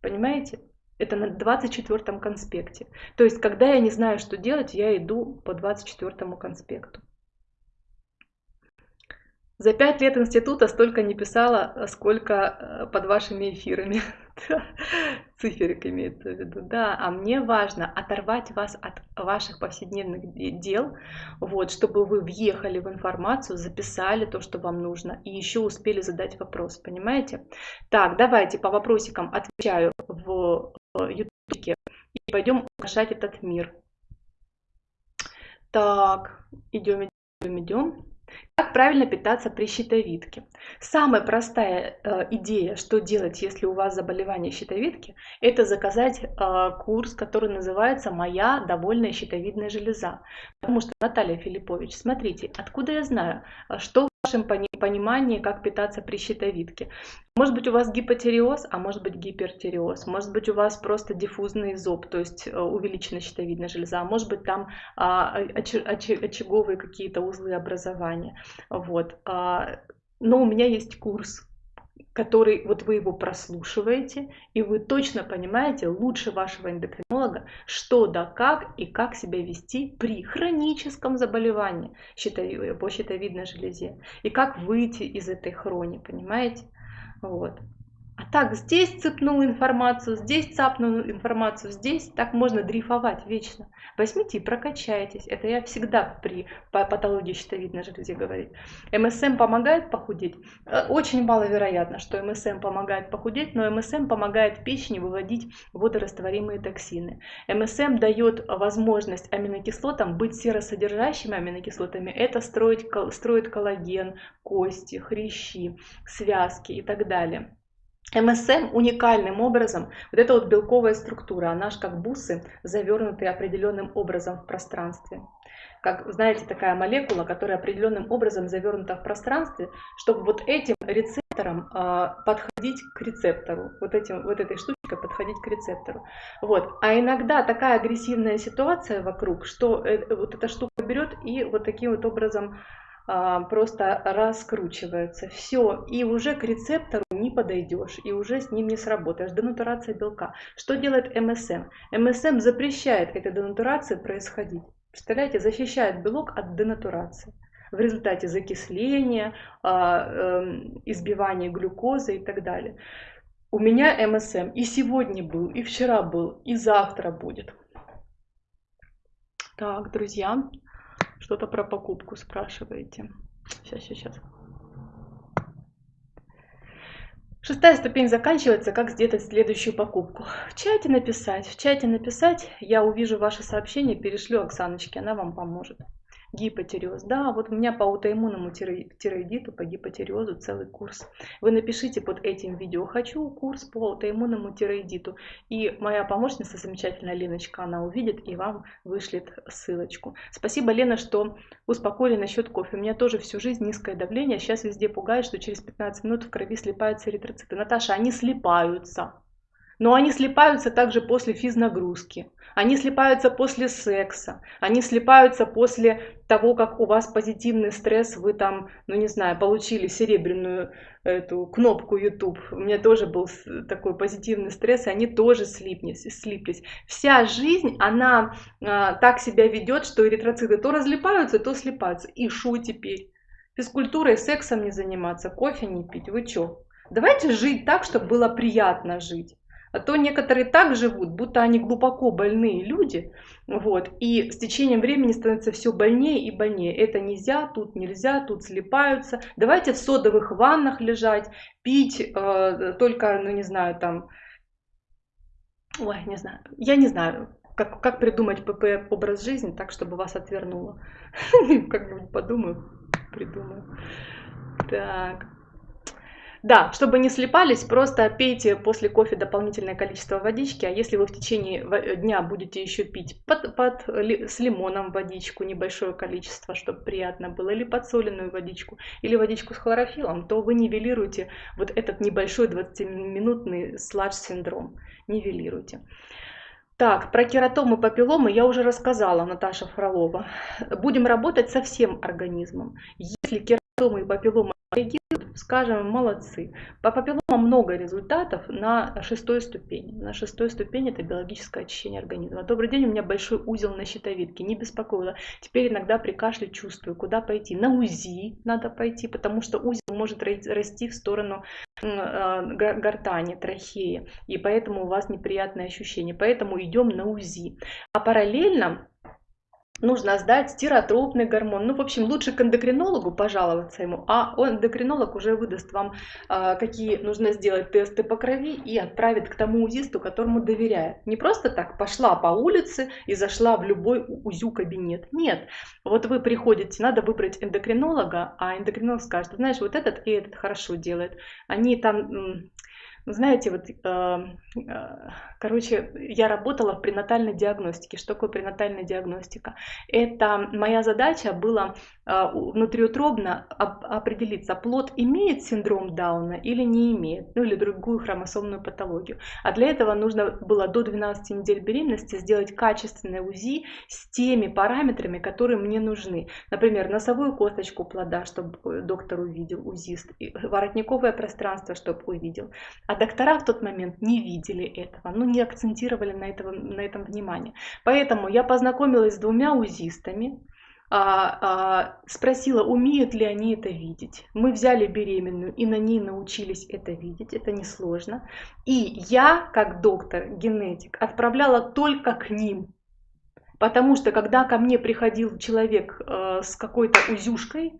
Понимаете? Это на 24 конспекте. То есть, когда я не знаю, что делать, я иду по 24 конспекту. За пять лет института столько не писала, сколько э, под вашими эфирами. Циферик имеется в виду. Да, а мне важно оторвать вас от ваших повседневных дел, вот, чтобы вы въехали в информацию, записали то, что вам нужно, и еще успели задать вопрос, понимаете? Так, давайте по вопросикам отвечаю в ютубе и пойдем украшать этот мир. Так, идем, идем, идем. Как правильно питаться при щитовидке? Самая простая э, идея, что делать, если у вас заболевание щитовидки, это заказать э, курс, который называется «Моя довольная щитовидная железа». Потому что, Наталья Филиппович, смотрите, откуда я знаю, что вашем понимании, как питаться при щитовидке. Может быть у вас гипотереоз, а может быть гипертереоз. Может быть у вас просто диффузный зоб, то есть э, увеличенная щитовидная железа. Может быть там а, очаговые какие-то узлы образования. Вот. А, но у меня есть курс который вот вы его прослушиваете, и вы точно понимаете лучше вашего эндокринолога, что да как и как себя вести при хроническом заболевании по щитовидной железе, и как выйти из этой хрони, понимаете? Вот. А так, здесь цепнул информацию, здесь цапнул информацию, здесь так можно дрейфовать вечно. Возьмите и прокачайтесь. Это я всегда при патологии щитовидной железы говорю. МСМ помогает похудеть? Э, очень маловероятно, что МСМ помогает похудеть, но МСМ помогает печени выводить водорастворимые токсины. МСМ дает возможность аминокислотам быть серосодержащими аминокислотами. Это строить, строит коллаген, кости, хрящи, связки и так далее. МСМ уникальным образом, вот эта вот белковая структура, она же как бусы, завернутые определенным образом в пространстве. Как, знаете, такая молекула, которая определенным образом завернута в пространстве, чтобы вот этим рецептором э, подходить к рецептору, вот, этим, вот этой штучкой подходить к рецептору. Вот. А иногда такая агрессивная ситуация вокруг, что э, вот эта штука берет и вот таким вот образом просто раскручивается. Все, и уже к рецептору не подойдешь, и уже с ним не сработаешь. Денатурация белка. Что делает МСМ? МСМ запрещает этой денатурации происходить. Представляете, защищает белок от денатурации. В результате закисления, а, эм, избивания глюкозы и так далее. У меня МСМ и сегодня был, и вчера был, и завтра будет. Так, друзья, что-то про покупку спрашиваете. Сейчас, сейчас. Шестая ступень заканчивается, как сделать следующую покупку. В чате написать, в чате написать, я увижу ваше сообщение, перешлю Оксаночке, она вам поможет. Гипотереоз. Да, вот у меня по аутоиммунному тироидиту, по гипотереозу целый курс. Вы напишите под этим видео «Хочу курс по аутоиммунному тироидиту». И моя помощница, замечательная Леночка, она увидит и вам вышлет ссылочку. Спасибо, Лена, что успокоили насчет кофе. У меня тоже всю жизнь низкое давление. Сейчас везде пугает, что через 15 минут в крови слипаются эритроциты. Наташа, они слипаются. Но они слипаются также после физнагрузки. Они слипаются после секса, они слипаются после того, как у вас позитивный стресс, вы там, ну не знаю, получили серебряную эту кнопку YouTube. У меня тоже был такой позитивный стресс, и они тоже слиплись. слиплись. Вся жизнь, она а, так себя ведет, что эритроциты то разлипаются, то слипаются. И шу теперь? Физкультурой, сексом не заниматься, кофе не пить. Вы чё? Давайте жить так, чтобы было приятно жить. А то некоторые так живут, будто они глубоко больные люди, вот, и с течением времени становится все больнее и больнее. Это нельзя, тут нельзя, тут слепаются. Давайте в содовых ваннах лежать, пить э, только, ну не знаю, там, ой, не знаю, я не знаю, как, как придумать ПП образ жизни так, чтобы вас отвернуло. Как-нибудь подумаю, придумаю. Так. Да, чтобы не слепались, просто пейте после кофе дополнительное количество водички, а если вы в течение дня будете еще пить под, под, с лимоном водичку, небольшое количество, чтобы приятно было, или подсоленную водичку, или водичку с хлорофилом, то вы нивелируете вот этот небольшой 20-минутный сладж-синдром. Нивелируете. Так, про кератомы, папилломы я уже рассказала, Наташа Фролова. Будем работать со всем организмом. Если кератомы и папилломы реагируют, скажем, молодцы. По папилломам много результатов на шестой ступени. На шестой ступени это биологическое очищение организма. Добрый день, у меня большой узел на щитовидке, не беспокоило. Теперь иногда при кашле чувствую, куда пойти. На УЗИ надо пойти, потому что узел может расти в сторону а, гортани, трахеи, и поэтому у вас неприятные ощущения. Поэтому идем на УЗИ. А параллельно нужно сдать стиротропный гормон. Ну, в общем, лучше к эндокринологу пожаловаться ему, а он, эндокринолог уже выдаст вам, а, какие нужно сделать тесты по крови и отправит к тому УЗИсту, которому доверяет. Не просто так пошла по улице и зашла в любой УЗЮ кабинет. Нет, вот вы приходите, надо выбрать эндокринолога, а эндокринолог скажет, знаешь, вот этот и этот хорошо делает. Они там знаете, вот, э, э, короче, я работала в пренатальной диагностике. Что такое пренатальная диагностика? Это моя задача была э, внутриутробно определиться, плод имеет синдром Дауна или не имеет, ну или другую хромосомную патологию. А для этого нужно было до 12 недель беременности сделать качественное УЗИ с теми параметрами, которые мне нужны. Например, носовую косточку плода, чтобы доктор увидел, УЗИст, воротниковое пространство, чтобы увидел а доктора в тот момент не видели этого, ну не акцентировали на, этого, на этом внимание. Поэтому я познакомилась с двумя узистами, а, а, спросила, умеют ли они это видеть. Мы взяли беременную и на ней научились это видеть, это несложно. И я, как доктор-генетик, отправляла только к ним. Потому что когда ко мне приходил человек э, с какой-то узюшкой,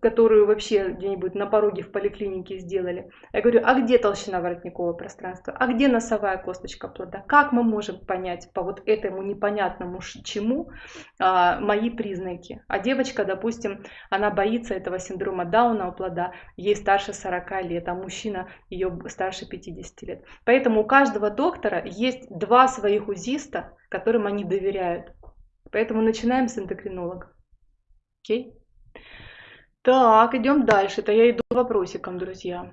которую вообще где-нибудь на пороге в поликлинике сделали. Я говорю, а где толщина воротникового пространства? А где носовая косточка плода? Как мы можем понять по вот этому непонятному чему а, мои признаки? А девочка, допустим, она боится этого синдрома Дауна у плода, ей старше 40 лет, а мужчина ее старше 50 лет. Поэтому у каждого доктора есть два своих узиста, которым они доверяют. Поэтому начинаем с эндокринолога. Окей? Okay? Так, идем дальше. Это я иду вопросиком, друзья.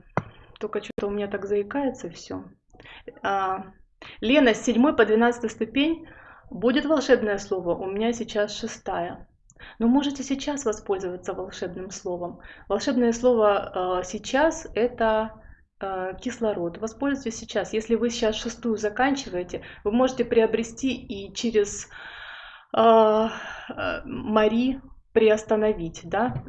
Только что-то у меня так заикается все. А, Лена, с 7 по 12 ступень будет волшебное слово. У меня сейчас шестая. Но можете сейчас воспользоваться волшебным словом. Волшебное слово э, сейчас это э, кислород. Воспользуйтесь сейчас. Если вы сейчас шестую заканчиваете, вы можете приобрести и через э, Мари приостановить, да,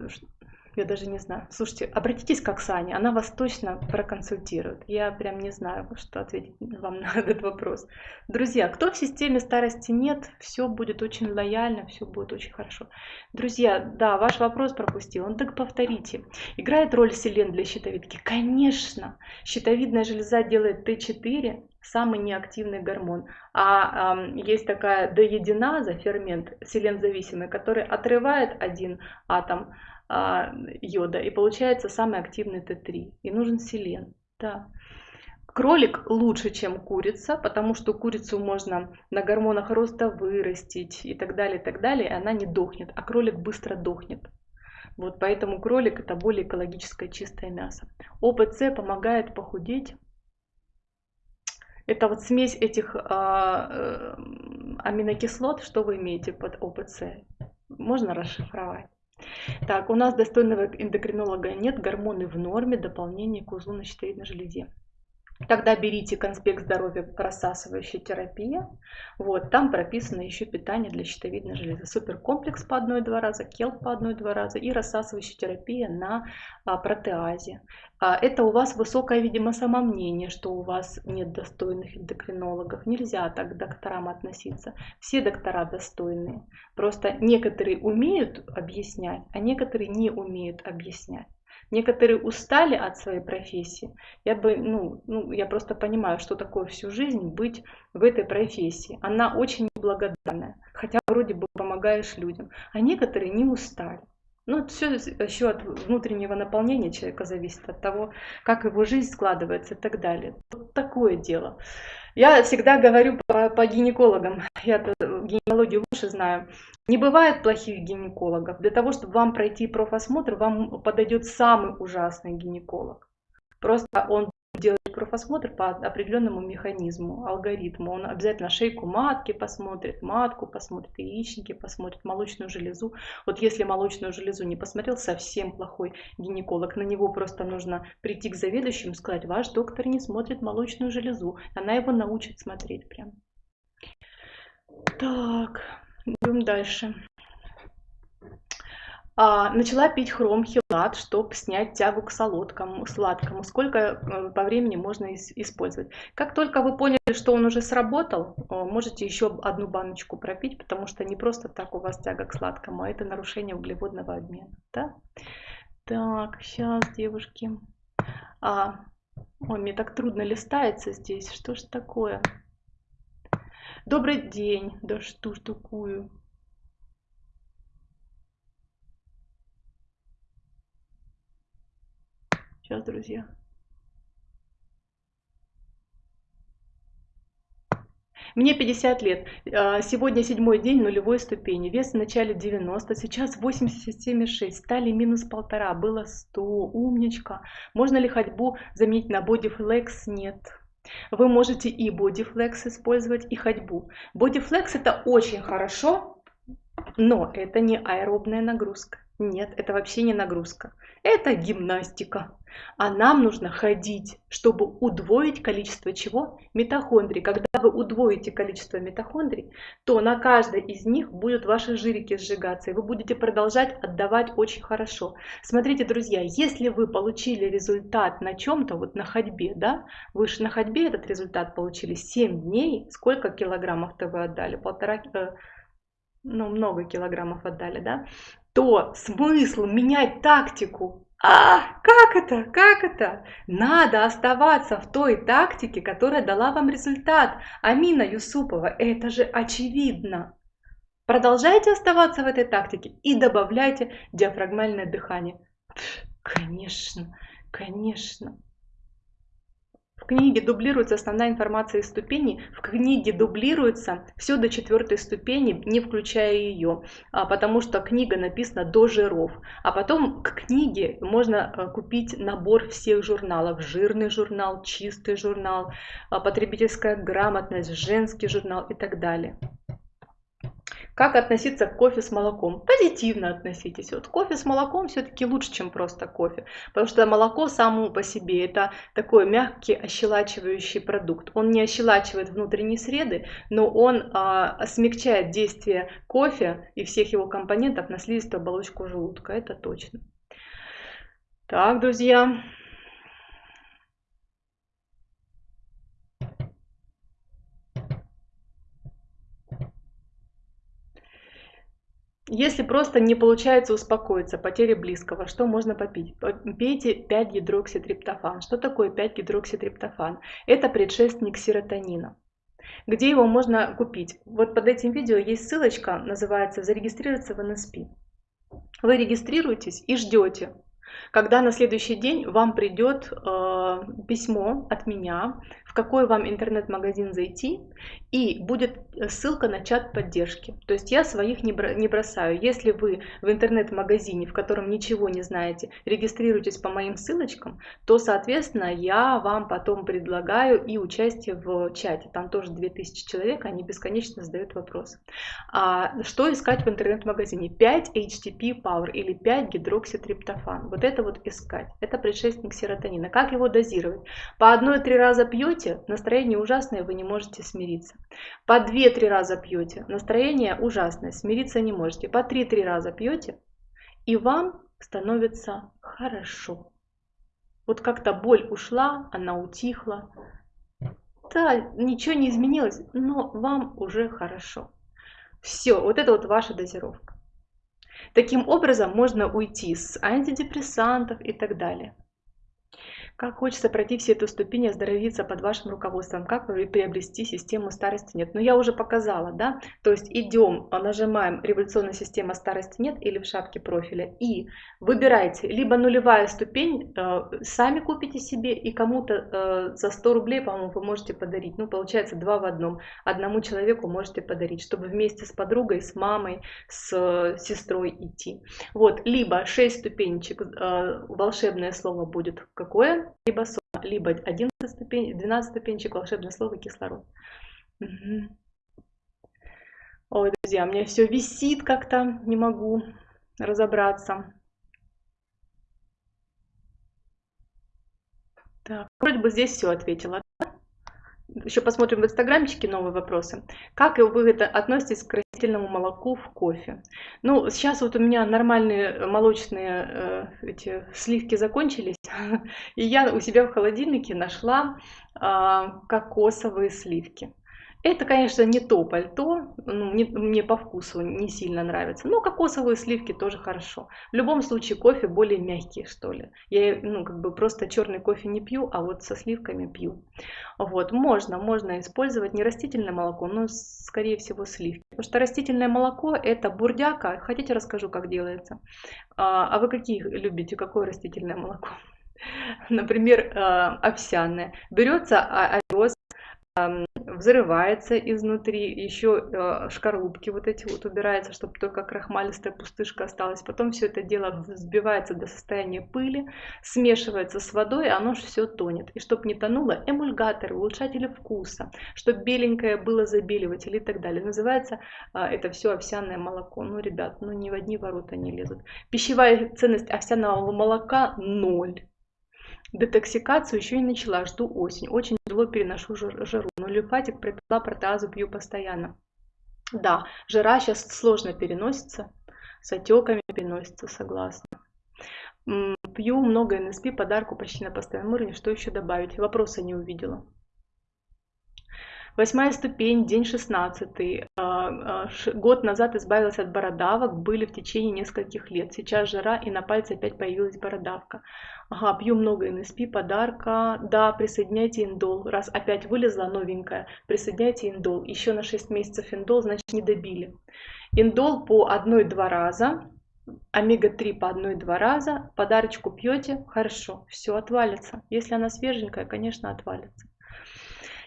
я даже не знаю. Слушайте, обратитесь к Оксане, она вас точно проконсультирует. Я прям не знаю, что ответить вам на этот вопрос. Друзья, кто в системе старости нет, все будет очень лояльно, все будет очень хорошо. Друзья, да, ваш вопрос пропустил, он так повторите. Играет роль селен для щитовидки? Конечно. Щитовидная железа делает Т4, самый неактивный гормон. А э, есть такая доединаза, фермент селензависимый, который отрывает один атом йода, и получается самый активный Т3. И нужен селен. Да. Кролик лучше, чем курица, потому что курицу можно на гормонах роста вырастить и так далее, и так далее, и она не дохнет, а кролик быстро дохнет. Вот поэтому кролик это более экологическое чистое мясо. ОПЦ помогает похудеть. Это вот смесь этих а, э, аминокислот, что вы имеете под ОПЦ, можно расшифровать. Так, у нас достойного эндокринолога нет, гормоны в норме, дополнение к узлу на щитовидной железе. Тогда берите конспект здоровья рассасывающая терапия. Вот, там прописано еще питание для щитовидной железы. Суперкомплекс по одной-два раза, келп по одной-два раза и рассасывающая терапия на а, протеазе. А, это у вас высокое, видимо, самомнение, что у вас нет достойных эндокринологов. Нельзя так к докторам относиться. Все доктора достойные. Просто некоторые умеют объяснять, а некоторые не умеют объяснять. Некоторые устали от своей профессии. Я бы, ну, ну, я просто понимаю, что такое всю жизнь быть в этой профессии. Она очень неблагодарная, хотя вроде бы помогаешь людям. А некоторые не устали. Ну, это все еще от внутреннего наполнения человека зависит, от того, как его жизнь складывается и так далее. Вот такое дело. Я всегда говорю по, по гинекологам, я гинекологию лучше знаю. Не бывает плохих гинекологов. Для того, чтобы вам пройти профосмотр, вам подойдет самый ужасный гинеколог. Просто он делать профосмотр по определенному механизму, алгоритму. Он обязательно шейку матки посмотрит, матку посмотрит, яичники посмотрит, молочную железу. Вот если молочную железу не посмотрел, совсем плохой гинеколог. На него просто нужно прийти к заведующему и сказать, ваш доктор не смотрит молочную железу. Она его научит смотреть прям. Так, идем дальше. А, начала пить хромхилат, чтобы снять тягу к солодкому, сладкому. Сколько э, по времени можно использовать. Как только вы поняли, что он уже сработал, можете еще одну баночку пропить, потому что не просто так у вас тяга к сладкому, а это нарушение углеводного обмена. Да? Так, сейчас, девушки. А, ой, мне так трудно листается здесь. Что ж такое? Добрый день. Да что ж такое? Сейчас, друзья. Мне 50 лет. А, сегодня седьмой день нулевой ступени. Вес в начале 90, сейчас 87,6. Стали минус полтора, было 100. Умничка. Можно ли ходьбу заменить на бодифлекс? Нет. Вы можете и бодифлекс использовать, и ходьбу. Бодифлекс это очень хорошо, но это не аэробная нагрузка. Нет, это вообще не нагрузка. Это гимнастика. А нам нужно ходить, чтобы удвоить количество чего? Митохондрий. Когда вы удвоите количество митохондрий, то на каждой из них будут ваши жирики сжигаться, и вы будете продолжать отдавать очень хорошо. Смотрите, друзья, если вы получили результат на чем-то, вот на ходьбе, да, вы же на ходьбе этот результат получили 7 дней, сколько килограммов-то вы отдали? Полтора, э, ну, много килограммов отдали, да, то смысл менять тактику а, как это? Как это? Надо оставаться в той тактике, которая дала вам результат. Амина Юсупова, это же очевидно. Продолжайте оставаться в этой тактике и добавляйте диафрагмальное дыхание. Конечно, конечно. В книге дублируется основная информация из ступеней. В книге дублируется все до четвертой ступени, не включая ее, а, потому что книга написана до жиров. А потом к книге можно э, купить набор всех журналов. Жирный журнал, чистый журнал, а, потребительская грамотность, женский журнал и так далее. Как относиться к кофе с молоком? Позитивно относитесь. Вот кофе с молоком все-таки лучше, чем просто кофе. Потому что молоко само по себе это такой мягкий ощелачивающий продукт. Он не ощелачивает внутренние среды, но он а, смягчает действие кофе и всех его компонентов на слизистую оболочку желудка. Это точно. Так, друзья. Если просто не получается успокоиться, потеря близкого, что можно попить? Пейте 5-гидрокситриптофан. Что такое 5-гидрокситриптофан? Это предшественник серотонина. Где его можно купить? Вот под этим видео есть ссылочка, называется «Зарегистрироваться в НСП». Вы регистрируетесь и ждете, когда на следующий день вам придет э, письмо от меня, в какой вам интернет-магазин зайти, и будет э, ссылка на чат поддержки. То есть я своих не бросаю. Если вы в интернет-магазине, в котором ничего не знаете, регистрируетесь по моим ссылочкам, то, соответственно, я вам потом предлагаю и участие в чате. Там тоже 2000 человек, они бесконечно задают вопросы. А что искать в интернет-магазине? 5 HTP Power или 5 гидрокситриптофан. Вот это вот искать. Это предшественник серотонина. Как его дозировать? По одной-три раза пьете, настроение ужасное, вы не можете смириться. По 2-3 раза пьете, настроение ужасное, смириться не можете. По 3-3 раза пьете, и вам становится хорошо. Вот как-то боль ушла, она утихла. Да, ничего не изменилось, но вам уже хорошо. Все, вот это вот ваша дозировка. Таким образом можно уйти с антидепрессантов и так далее. Как хочется пройти все эту ступень, оздоровиться под вашим руководством, как приобрести систему старости нет. Но ну, я уже показала, да, то есть идем, нажимаем революционная система старости нет или в шапке профиля и выбирайте, либо нулевая ступень, э, сами купите себе и кому-то э, за 100 рублей, по-моему, вы можете подарить. Ну, получается, два в одном. Одному человеку можете подарить, чтобы вместе с подругой, с мамой, с э, сестрой идти. Вот, либо 6 ступенечек, волшебное слово будет какое? Либо сома, либо 11 ступень, 12 ступенчик, волшебное слово кислород. Угу. Ой, друзья, у меня все висит как-то, не могу разобраться. Так, вроде бы здесь все ответила. Еще посмотрим в инстаграмчике новые вопросы. Как вы это относитесь к растительному молоку в кофе? Ну, сейчас вот у меня нормальные молочные э, эти сливки закончились, и я у себя в холодильнике нашла э, кокосовые сливки. Это, конечно, не то пальто, ну, не, мне по вкусу не сильно нравится, но кокосовые сливки тоже хорошо. В любом случае кофе более мягкий, что ли. Я, ну, как бы просто черный кофе не пью, а вот со сливками пью. Вот, можно, можно использовать не растительное молоко, но, скорее всего, сливки. Потому что растительное молоко это бурдяка. Хотите, расскажу, как делается? А, а вы какие любите, какое растительное молоко? Например, а, овсяное. Берется овес, взрывается изнутри, еще э, шкарлупки вот эти вот убираются, чтобы только крахмалистая пустышка осталась. Потом все это дело взбивается до состояния пыли, смешивается с водой, и оно же все тонет. И чтобы не тонуло, эмульгаторы, улучшатели вкуса, чтобы беленькое было забеливатель и так далее. Называется э, это все овсяное молоко. Ну, ребят, ну ни в одни ворота не лезут. Пищевая ценность овсяного молока ноль. Детоксикацию еще и начала, жду осень. Очень тяжело переношу жару, но лимфатик пропила протеазу, пью постоянно. Да, жара сейчас сложно переносится, с отеками переносится, согласна. Пью много НСП, подарку почти на постоянном уровне. Что еще добавить? Вопроса не увидела. Восьмая ступень, день шестнадцатый. А, а, год назад избавилась от бородавок, были в течение нескольких лет. Сейчас жара, и на пальце опять появилась бородавка. Ага, пью много НСП, подарка. Да, присоединяйте индол. Раз опять вылезла новенькая, присоединяйте индол. Еще на 6 месяцев индол, значит не добили. Индол по 1-2 раза, омега-3 по 1-2 раза, подарочку пьете, хорошо, все отвалится. Если она свеженькая, конечно, отвалится.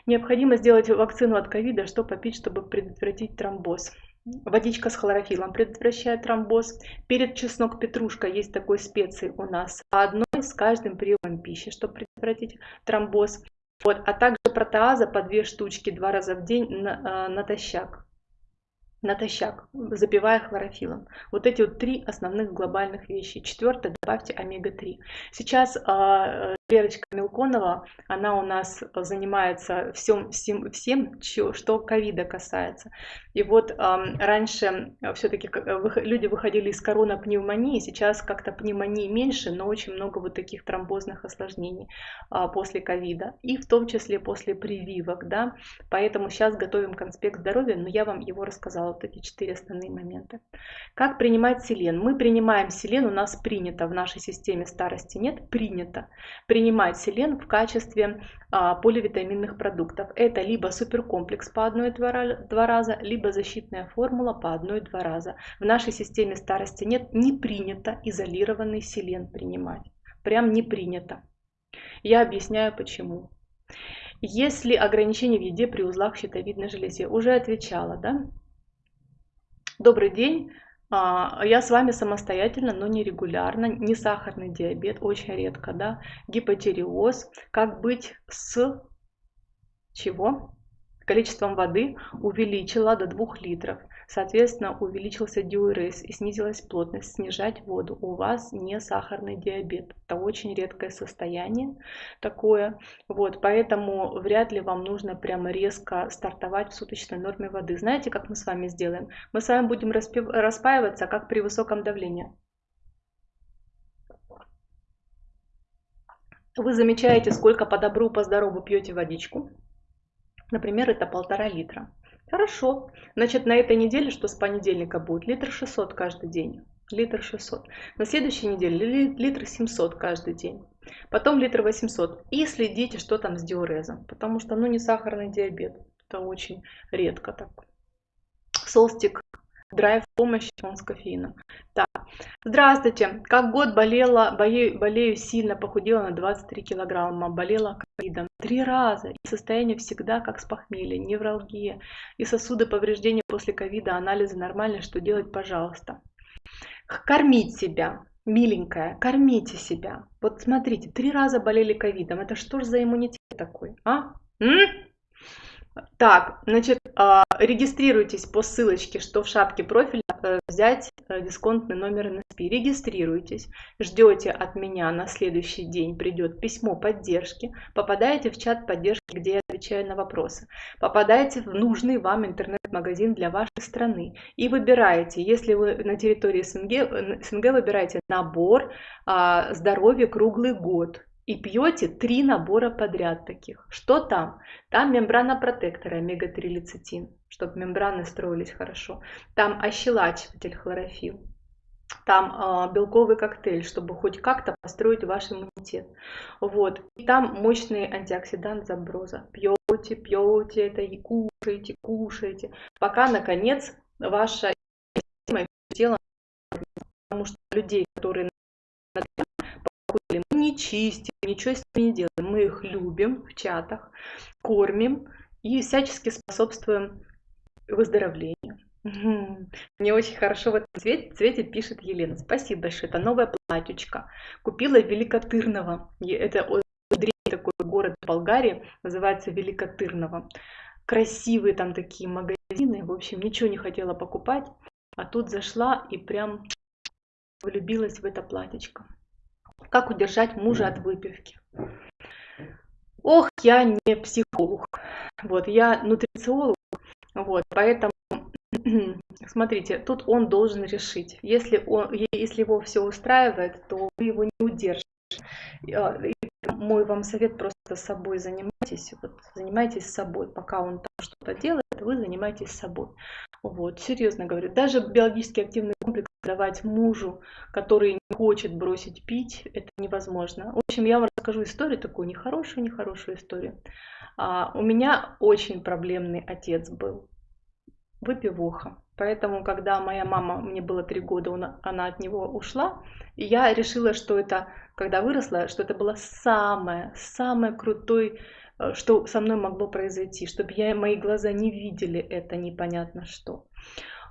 Необходимо сделать вакцину от ковида, что попить, чтобы предотвратить тромбоз. Водичка с хлорофилом предотвращает тромбоз. Перед чеснок петрушка есть такой специи у нас. По одной с каждым приемом пищи, чтобы предотвратить тромбоз. Вот, а также протеаза по две штучки два раза в день на, э, натощак натощак, запивая хлорофилом. Вот эти вот три основных глобальных вещи. Четвертое, добавьте омега-3. Сейчас э, Верочка Милконова, она у нас занимается всем, всем, всем что ковида касается. И вот э, раньше все-таки люди выходили из коронапневмонии, сейчас как-то пневмонии меньше, но очень много вот таких тромбозных осложнений э, после ковида. И в том числе после прививок, да. Поэтому сейчас готовим конспект здоровья, но я вам его рассказала, вот эти четыре основные моменты. Как принимать селен? Мы принимаем селен, у нас принято в нашей системе старости нет, принято принимать селен в качестве а, поливитаминных продуктов. Это либо суперкомплекс по 1-2 раза, либо защитная формула по 1-2 раза. В нашей системе старости нет, не принято изолированный селен принимать. Прям не принято. Я объясняю почему. Есть ли ограничения в еде при узлах щитовидной железе? Уже отвечала, да? Добрый день. А, я с вами самостоятельно, но не регулярно. Не сахарный диабет, очень редко, да? Гипотиреоз. Как быть с чего? Количеством воды увеличила до 2 литров. Соответственно, увеличился диурез и снизилась плотность. Снижать воду. У вас не сахарный диабет. Это очень редкое состояние такое. Вот, поэтому вряд ли вам нужно прямо резко стартовать в суточной норме воды. Знаете, как мы с вами сделаем? Мы с вами будем распаиваться, как при высоком давлении. Вы замечаете, сколько по добру, по здорову пьете водичку. Например, это полтора литра. Хорошо. Значит, на этой неделе, что с понедельника будет? Литр 600 каждый день. Литр 600. На следующей неделе литр 700 каждый день. Потом литр 800. И следите, что там с диурезом. Потому что, ну, не сахарный диабет. Это очень редко так. Солстик драйв помощи он с кофеином. Так, здравствуйте. Как год болела, болею, болею сильно, похудела на 23 килограмма, болела ковидом три раза. И состояние всегда как с похмелья, невралгия. И сосуды повреждения после ковида, анализы нормальные, что делать, пожалуйста. Кормить себя. Миленькая, кормите себя. Вот смотрите, три раза болели ковидом. Это что же за иммунитет такой, а? М? Так, значит, а, регистрируйтесь по ссылочке, что в шапке профиля э, взять э, дисконтный номер NSP. Регистрируйтесь, ждете от меня на следующий день придет письмо поддержки, попадаете в чат поддержки, где я отвечаю на вопросы, попадаете в нужный вам интернет-магазин для вашей страны и выбираете, если вы на территории СНГ, э, СНГ выбираете набор а, здоровья круглый год и пьете три набора подряд таких. Что там? Там мембрана протектора омега-3 лецитин, чтобы мембраны строились хорошо. Там ощелачиватель хлорофилл. Там э, белковый коктейль, чтобы хоть как-то построить ваш иммунитет. Вот. И там мощный антиоксидант заброза. Пьете, пьете это и кушаете, кушаете, пока, наконец, ваше тело, потому что людей, которые не чистим, ничего с ними не делаем. Мы их любим в чатах, кормим и всячески способствуем выздоровлению. Мне очень хорошо в этом цвете, цвете пишет Елена. Спасибо большое. Это новая платьючка. Купила Великотырного. Это такой город в Болгарии, называется Великотырного. Красивые там такие магазины. В общем, ничего не хотела покупать. А тут зашла и прям влюбилась в это платьечко. Как удержать мужа от выпивки? Ох, я не психолог. Вот, я нутрициолог. Вот, поэтому смотрите, тут он должен решить. Если, он, если его все устраивает, то вы его не удержите. А, мой вам совет просто собой занимайтесь. Вот, занимайтесь собой. Пока он там что-то делает, вы занимаетесь собой. Вот, серьезно говорю. Даже биологически активный давать мужу, который не хочет бросить пить, это невозможно. В общем, я вам расскажу историю такую, нехорошую, нехорошую историю. А, у меня очень проблемный отец был, выпивоха. Поэтому, когда моя мама, мне было три года, он, она от него ушла, я решила, что это, когда выросла, что это было самое, самое крутой, э, что со мной могло произойти, чтобы я, мои глаза не видели это непонятно что.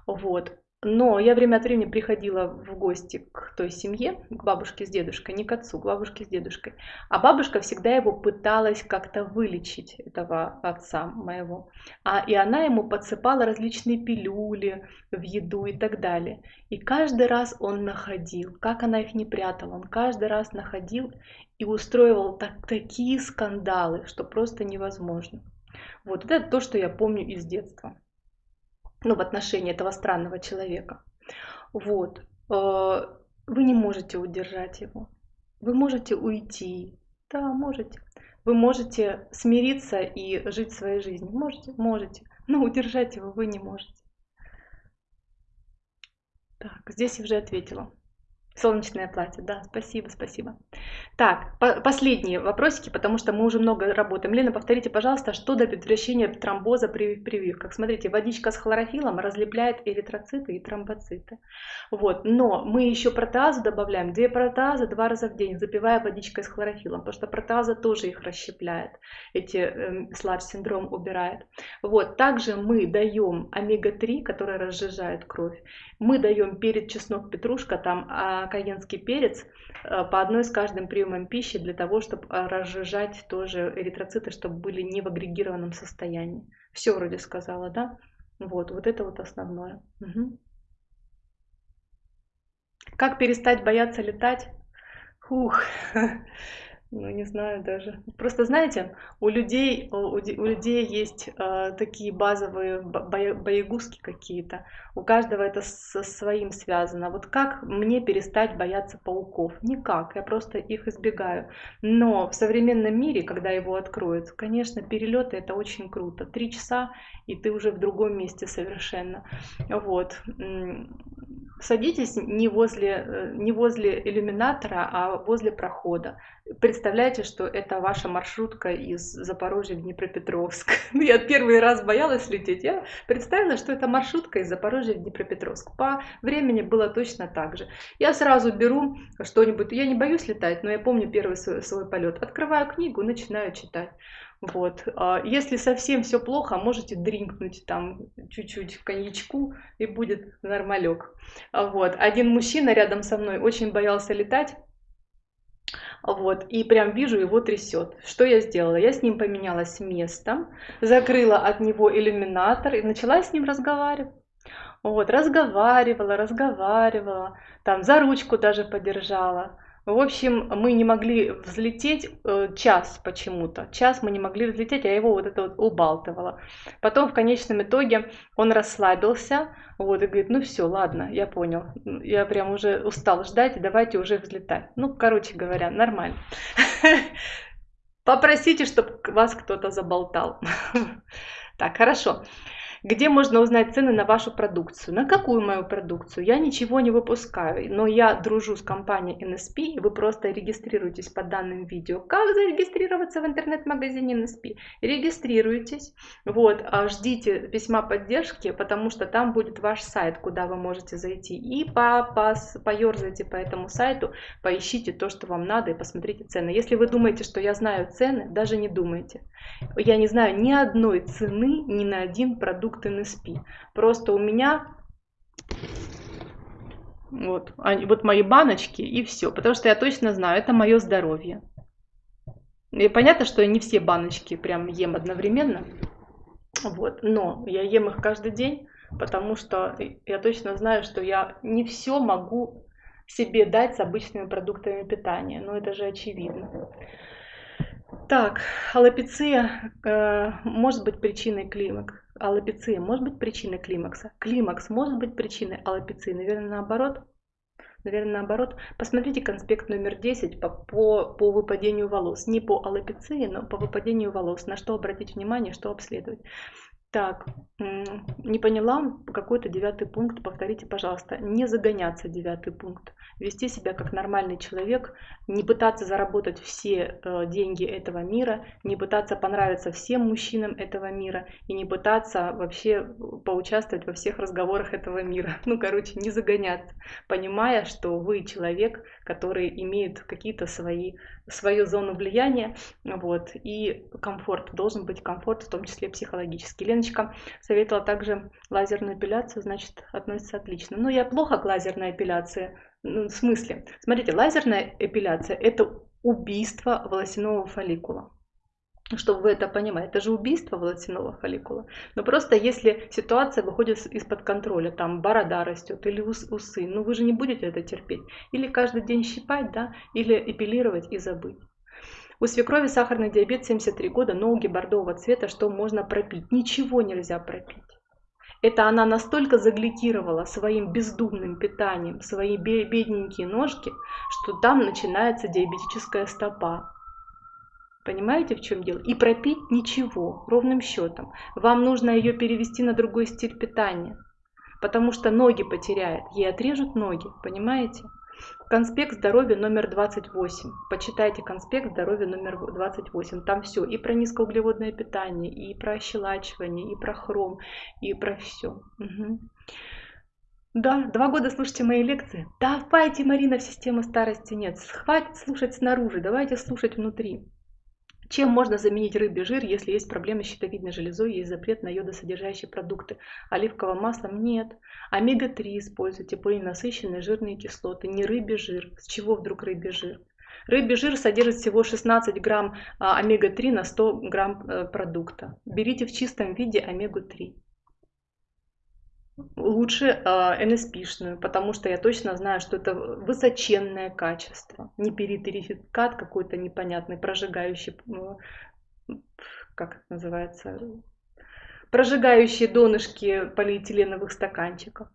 Вот. Но я время от времени приходила в гости к той семье, к бабушке с дедушкой, не к отцу, к бабушке с дедушкой. А бабушка всегда его пыталась как-то вылечить, этого отца моего. А, и она ему подсыпала различные пилюли в еду и так далее. И каждый раз он находил, как она их не прятала, он каждый раз находил и устроивал так, такие скандалы, что просто невозможно. Вот это то, что я помню из детства ну, в отношении этого странного человека. Вот. Э, вы не можете удержать его. Вы можете уйти. Да, можете. Вы можете смириться и жить своей жизнью. Можете? Можете. Но удержать его вы не можете. Так, здесь я уже ответила. Солнечное платье, да, спасибо, спасибо. Так, по последние вопросики, потому что мы уже много работаем. Лена, повторите, пожалуйста, что до предотвращения тромбоза при прививках? Смотрите, водичка с хлорофилом разлепляет эритроциты и тромбоциты. Вот, но мы еще протеазу добавляем, две протеазы два раза в день, запивая водичкой с хлорофилом, потому что протеаза тоже их расщепляет, эти э, слаб-синдром убирает. Вот, также мы даем омега-3, который разжижает кровь. Мы даем перец, чеснок, петрушка, там а, каенский перец э, по одной с каждым приемом пищи для того, чтобы э, разжижать тоже эритроциты, чтобы были не в агрегированном состоянии. Все вроде сказала, да? Вот, вот это вот основное. Угу. Как перестать бояться летать? Фух, ну не знаю даже. Просто знаете, у людей, у, у людей есть э, такие базовые боегузки какие-то. У каждого это со своим связано. Вот как мне перестать бояться пауков? Никак, я просто их избегаю. Но в современном мире, когда его откроют, конечно, перелеты это очень круто. Три часа, и ты уже в другом месте совершенно. Вот. Садитесь не возле, э, не возле иллюминатора, а возле прохода. Представляете, что это ваша маршрутка из Запорожья в Днепропетровск. Я первый раз боялась лететь. Я представила, что это маршрутка из Запорожья в Днепропетровск. По времени было точно так же. Я сразу беру что-нибудь. Я не боюсь летать, но я помню первый свой, свой полет. Открываю книгу, начинаю читать. Вот. А если совсем все плохо, можете дринкнуть там чуть-чуть коньячку и будет нормалек. Вот. Один мужчина рядом со мной очень боялся летать. Вот, и прям вижу, его трясет. Что я сделала? Я с ним поменялась местом, закрыла от него иллюминатор и начала с ним разговаривать. Вот, разговаривала, разговаривала, там за ручку даже подержала. В общем, мы не могли взлететь э, час почему-то. Час мы не могли взлететь, а его вот это вот убалтывало. Потом в конечном итоге он расслабился, вот, и говорит, ну все, ладно, я понял. Я прям уже устал ждать, давайте уже взлетать. Ну, короче говоря, нормально. Попросите, чтобы вас кто-то заболтал. Так, хорошо. Где можно узнать цены на вашу продукцию? На какую мою продукцию? Я ничего не выпускаю, но я дружу с компанией NSP, и вы просто регистрируетесь по данным видео. Как зарегистрироваться в интернет-магазине NSP? Регистрируйтесь, вот, а ждите письма поддержки, потому что там будет ваш сайт, куда вы можете зайти. И по, по, поерзайте по этому сайту, поищите то, что вам надо, и посмотрите цены. Если вы думаете, что я знаю цены, даже не думайте. Я не знаю ни одной цены ни на один продукт NSP. Просто у меня вот, вот мои баночки и все. Потому что я точно знаю, это мое здоровье. И понятно, что я не все баночки прям ем одновременно. Вот, но я ем их каждый день, потому что я точно знаю, что я не все могу себе дать с обычными продуктами питания. Но это же очевидно. Так, аллопеция э, может быть причиной климакса. Аллопеция может быть причиной климакса. Климакс может быть причиной аллопеции. Наверное, наоборот. Наверное, наоборот. Посмотрите конспект номер 10 по, по, по выпадению волос. Не по аллопеции, но по выпадению волос. На что обратить внимание, что обследовать. Так, не поняла, какой-то девятый пункт, повторите, пожалуйста. Не загоняться, девятый пункт. Вести себя как нормальный человек, не пытаться заработать все э, деньги этого мира, не пытаться понравиться всем мужчинам этого мира и не пытаться вообще поучаствовать во всех разговорах этого мира. Ну, короче, не загоняться, понимая, что вы человек, который имеет какие-то свои, свою зону влияния, вот, и комфорт, должен быть комфорт, в том числе психологический. Лена Леночка советовала также лазерную эпиляцию, значит, относится отлично. Но я плохо к лазерной эпиляции. Ну, в смысле? Смотрите, лазерная эпиляция – это убийство волосяного фолликула чтобы вы это понимали. Это же убийство волосяного фолликула. Но просто если ситуация выходит из-под контроля, там борода растет или усы, ну вы же не будете это терпеть. Или каждый день щипать, да, или эпилировать и забыть. У свекрови сахарный диабет 73 года, ноги бордового цвета, что можно пропить? Ничего нельзя пропить. Это она настолько загликировала своим бездумным питанием свои бедненькие ножки, что там начинается диабетическая стопа. Понимаете, в чем дело? И пропить ничего, ровным счетом. Вам нужно ее перевести на другой стиль питания, потому что ноги потеряет, ей отрежут ноги, понимаете? Конспект здоровья номер 28. Почитайте конспект здоровья номер 28. Там все. И про низкоуглеводное питание, и про ощелачивание, и про хром, и про все. Угу. Да, два года слушайте мои лекции. Давайте, Марина, в систему старости нет. Хватит слушать снаружи, давайте слушать внутри. Чем можно заменить рыбий жир, если есть проблемы с щитовидной железой, есть запрет на йодосодержащие продукты? Оливковым маслом нет. Омега-3 используйте, полиненасыщенные жирные кислоты, не рыбий жир. С чего вдруг рыбий жир? Рыбий жир содержит всего 16 грамм а, омега-3 на 100 грамм э, продукта. Берите в чистом виде омегу-3 лучше э, nsp потому что я точно знаю, что это высоченное качество. Не перетерификат какой-то непонятный, прожигающий, как это называется, прожигающие донышки полиэтиленовых стаканчиков.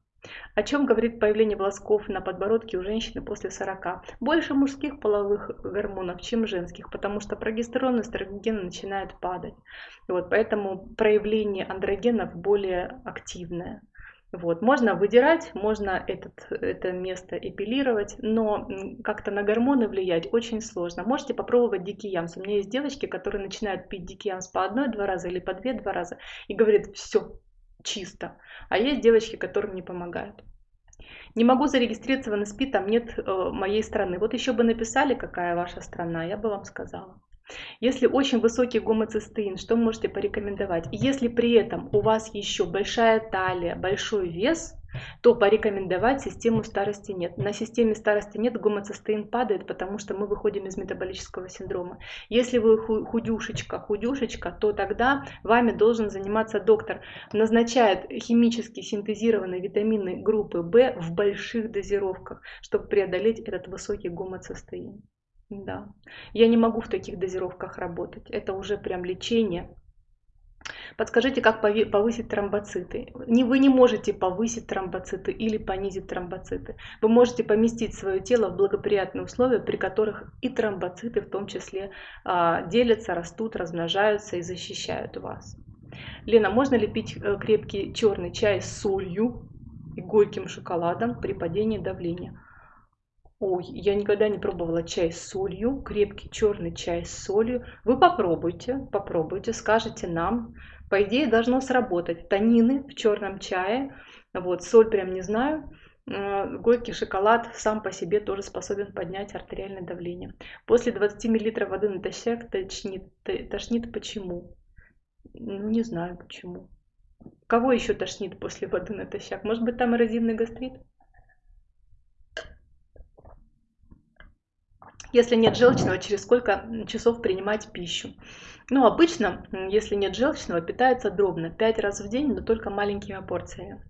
О чем говорит появление волосков на подбородке у женщины после 40? Больше мужских половых гормонов, чем женских, потому что прогестерон и эстроген начинают падать. Вот, поэтому проявление андрогенов более активное. Вот. Можно выдирать, можно этот, это место эпилировать, но как-то на гормоны влиять очень сложно. Можете попробовать дикий ямс. У меня есть девочки, которые начинают пить дикий ямс по одной-два раза или по две-два раза и говорят, все, чисто. А есть девочки, которым не помогают. Не могу зарегистрироваться в НСП, там нет э, моей страны. Вот еще бы написали, какая ваша страна, я бы вам сказала. Если очень высокий гомоцистеин, что можете порекомендовать? Если при этом у вас еще большая талия, большой вес, то порекомендовать систему старости нет. На системе старости нет, гомоцистеин падает, потому что мы выходим из метаболического синдрома. Если вы худюшечка, худюшечка, то тогда вами должен заниматься доктор. Назначает химически синтезированные витамины группы В в больших дозировках, чтобы преодолеть этот высокий гомоцистеин. Да. Я не могу в таких дозировках работать. Это уже прям лечение. Подскажите, как повысить тромбоциты. Не, вы не можете повысить тромбоциты или понизить тромбоциты. Вы можете поместить свое тело в благоприятные условия, при которых и тромбоциты в том числе а, делятся, растут, размножаются и защищают вас. Лена, можно ли пить э, крепкий черный чай с солью и горьким шоколадом при падении давления? Ой, я никогда не пробовала чай с солью, крепкий черный чай с солью. Вы попробуйте, попробуйте, скажите нам. По идее должно сработать. Танины в черном чае, вот, соль прям не знаю. Горький шоколад сам по себе тоже способен поднять артериальное давление. После 20 мл воды натощак тошнит. Тошнит почему? Ну, не знаю почему. Кого еще тошнит после воды натощак? Может быть там эрозивный гастрит? Если нет желчного, через сколько часов принимать пищу? Ну, обычно, если нет желчного, питается дробно, 5 раз в день, но только маленькими порциями.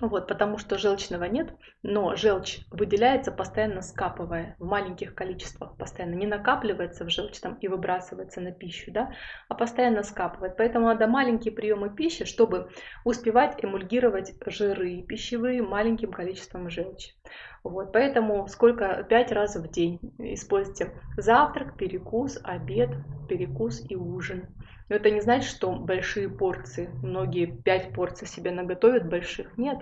Вот, потому что желчного нет, но желчь выделяется постоянно скапывая в маленьких количествах, постоянно не накапливается в желчном и выбрасывается на пищу, да, а постоянно скапывает. Поэтому надо маленькие приемы пищи, чтобы успевать эмульгировать жиры пищевые маленьким количеством желчи. Вот, поэтому сколько? Пять раз в день используйте завтрак, перекус, обед, перекус и ужин. Но это не значит, что большие порции, многие пять порций себе наготовят больших. Нет.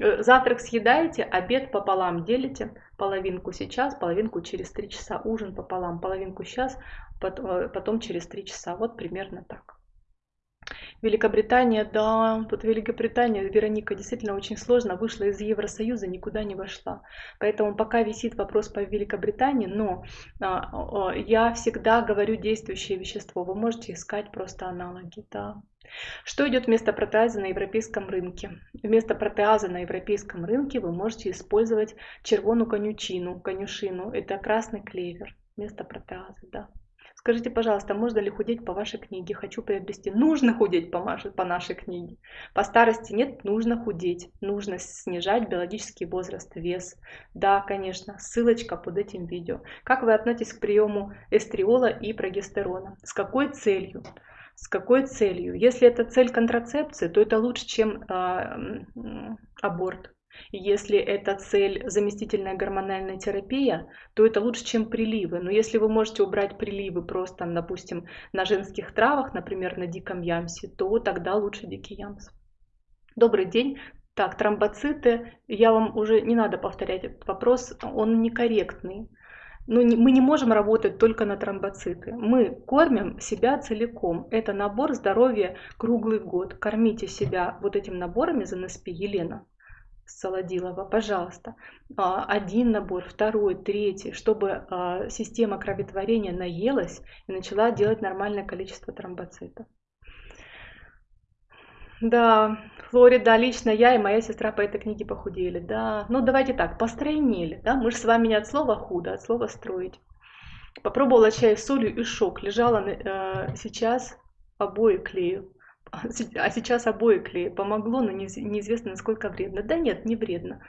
Э, завтрак съедаете, обед пополам делите, половинку сейчас, половинку через три часа, ужин пополам, половинку сейчас, э, потом через три часа. Вот примерно так. Великобритания, да, вот Великобритания, Вероника, действительно очень сложно, вышла из Евросоюза, никуда не вошла. Поэтому пока висит вопрос по Великобритании, но а, а, я всегда говорю действующее вещество, вы можете искать просто аналоги, да. Что идет вместо протеаза на европейском рынке? Вместо протеаза на европейском рынке вы можете использовать червону конючину, конюшину, это красный клевер вместо протеаза, да. Скажите, пожалуйста, можно ли худеть по вашей книге? Хочу приобрести. Нужно худеть по, вашей, по нашей книге. По старости нет, нужно худеть. Нужно снижать биологический возраст, вес. Да, конечно, ссылочка под этим видео. Как вы относитесь к приему эстриола и прогестерона? С какой целью? С какой целью? Если это цель контрацепции, то это лучше, чем э, аборт. Если это цель заместительная гормональная терапия, то это лучше, чем приливы. Но если вы можете убрать приливы просто, допустим, на женских травах, например, на диком ямсе, то тогда лучше дикий ямс. Добрый день. Так, тромбоциты, я вам уже не надо повторять этот вопрос, он некорректный. Но не, мы не можем работать только на тромбоциты. Мы кормим себя целиком. Это набор здоровья круглый год. Кормите себя вот этим наборами за НСП, Елена. Солодилова, пожалуйста, а, один набор, второй, третий, чтобы а, система кроветворения наелась и начала делать нормальное количество тромбоцитов. Да, Флорида, лично я и моя сестра по этой книге похудели, да. Ну, давайте так, постройнели, да. Мы же с вами не от слова худо, а от слова строить. Попробовала чай с солью и шок. Лежала э, сейчас обои клею. А сейчас обои клею. Помогло, но неизвестно, насколько вредно. Да нет, не вредно.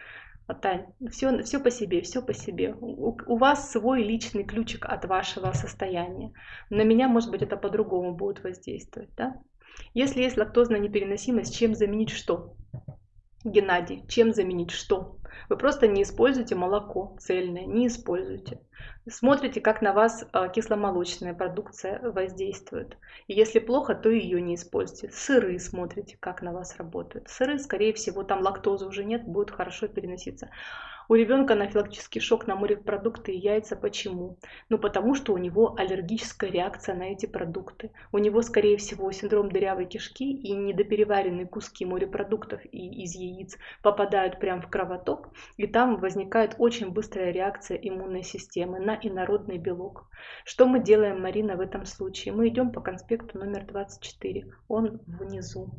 Тань, все, все по себе, все по себе. У, у вас свой личный ключик от вашего состояния. На меня, может быть, это по-другому будет воздействовать, да? Если есть лактозная непереносимость, чем заменить что? Геннадий, чем заменить что? Вы просто не используете молоко цельное, не используйте. Смотрите, как на вас а, кисломолочная продукция воздействует. И если плохо, то ее не используйте. Сыры смотрите, как на вас работают. Сыры, скорее всего, там лактозы уже нет, будут хорошо переноситься. У ребенка анафилактический шок на морепродукты и яйца. Почему? Ну потому что у него аллергическая реакция на эти продукты. У него, скорее всего, синдром дырявой кишки и недопереваренные куски морепродуктов и из яиц попадают прямо в кровоток, и там возникает очень быстрая реакция иммунной системы на инородный белок. Что мы делаем, Марина, в этом случае? Мы идем по конспекту номер 24, он внизу.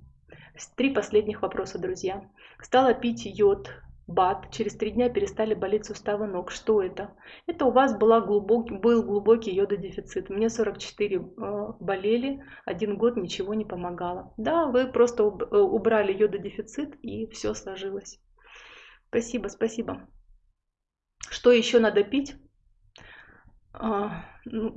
Три последних вопроса, друзья. Стала пить йод, БАД, через три дня перестали болеть суставы ног. Что это? Это у вас была глубок, был глубокий йододефицит. Мне 44 э, болели, один год ничего не помогало. Да, вы просто э, убрали йододефицит и все сложилось. Спасибо, спасибо. Что еще надо пить? А, ну,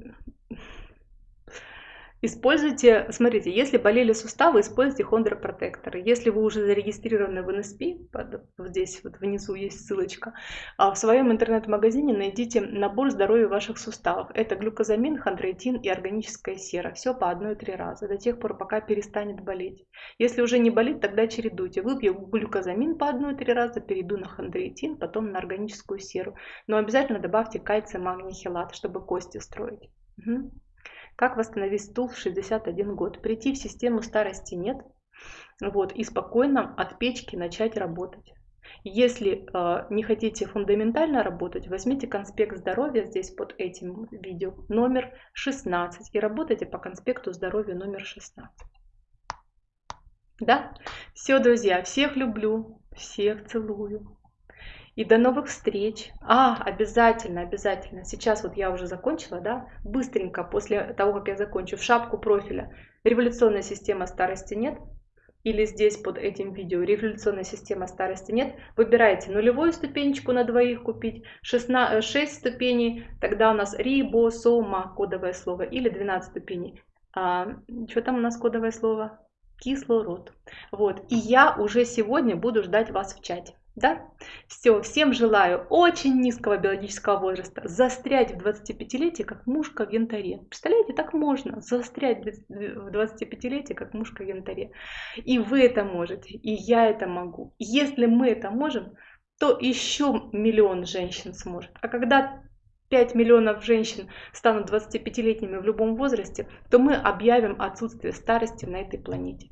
Используйте, смотрите, если болели суставы, используйте хондропротекторы. Если вы уже зарегистрированы в НСП, под, здесь вот внизу есть ссылочка, а в своем интернет-магазине найдите набор здоровья ваших суставов. Это глюкозамин, хондроитин и органическая сера. Все по одной-три раза, до тех пор, пока перестанет болеть. Если уже не болит, тогда чередуйте. Выпью глюкозамин по одной-три раза, перейду на хондроитин, потом на органическую серу. Но обязательно добавьте кальций, магний, хелат, чтобы кости строить. Угу. Как восстановить стул в 61 год? Прийти в систему старости нет. Вот, и спокойно от печки начать работать. Если э, не хотите фундаментально работать, возьмите конспект здоровья здесь под этим видео номер 16 и работайте по конспекту здоровья номер 16. Да? Все, друзья, всех люблю, всех целую. И до новых встреч. А, обязательно, обязательно. Сейчас вот я уже закончила, да, быстренько после того, как я закончу, в шапку профиля. Революционная система старости нет. Или здесь под этим видео революционная система старости нет. Выбирайте нулевую ступенечку на двоих купить, 16, 6 ступеней, тогда у нас рибосома, кодовое слово, или 12 ступеней. А, что там у нас кодовое слово? Кислород. Вот. И я уже сегодня буду ждать вас в чате. Да? Все, всем желаю очень низкого биологического возраста застрять в 25-летии, как мушка в янтаре. Представляете, так можно застрять в 25-летии, как мушка в янтаре. И вы это можете, и я это могу. Если мы это можем, то еще миллион женщин сможет. А когда 5 миллионов женщин станут 25-летними в любом возрасте, то мы объявим отсутствие старости на этой планете.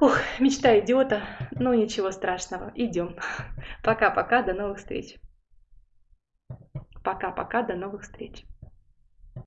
Ух, мечта идиота, но ну, ничего страшного, идем. Пока-пока, до новых встреч. Пока-пока, до новых встреч.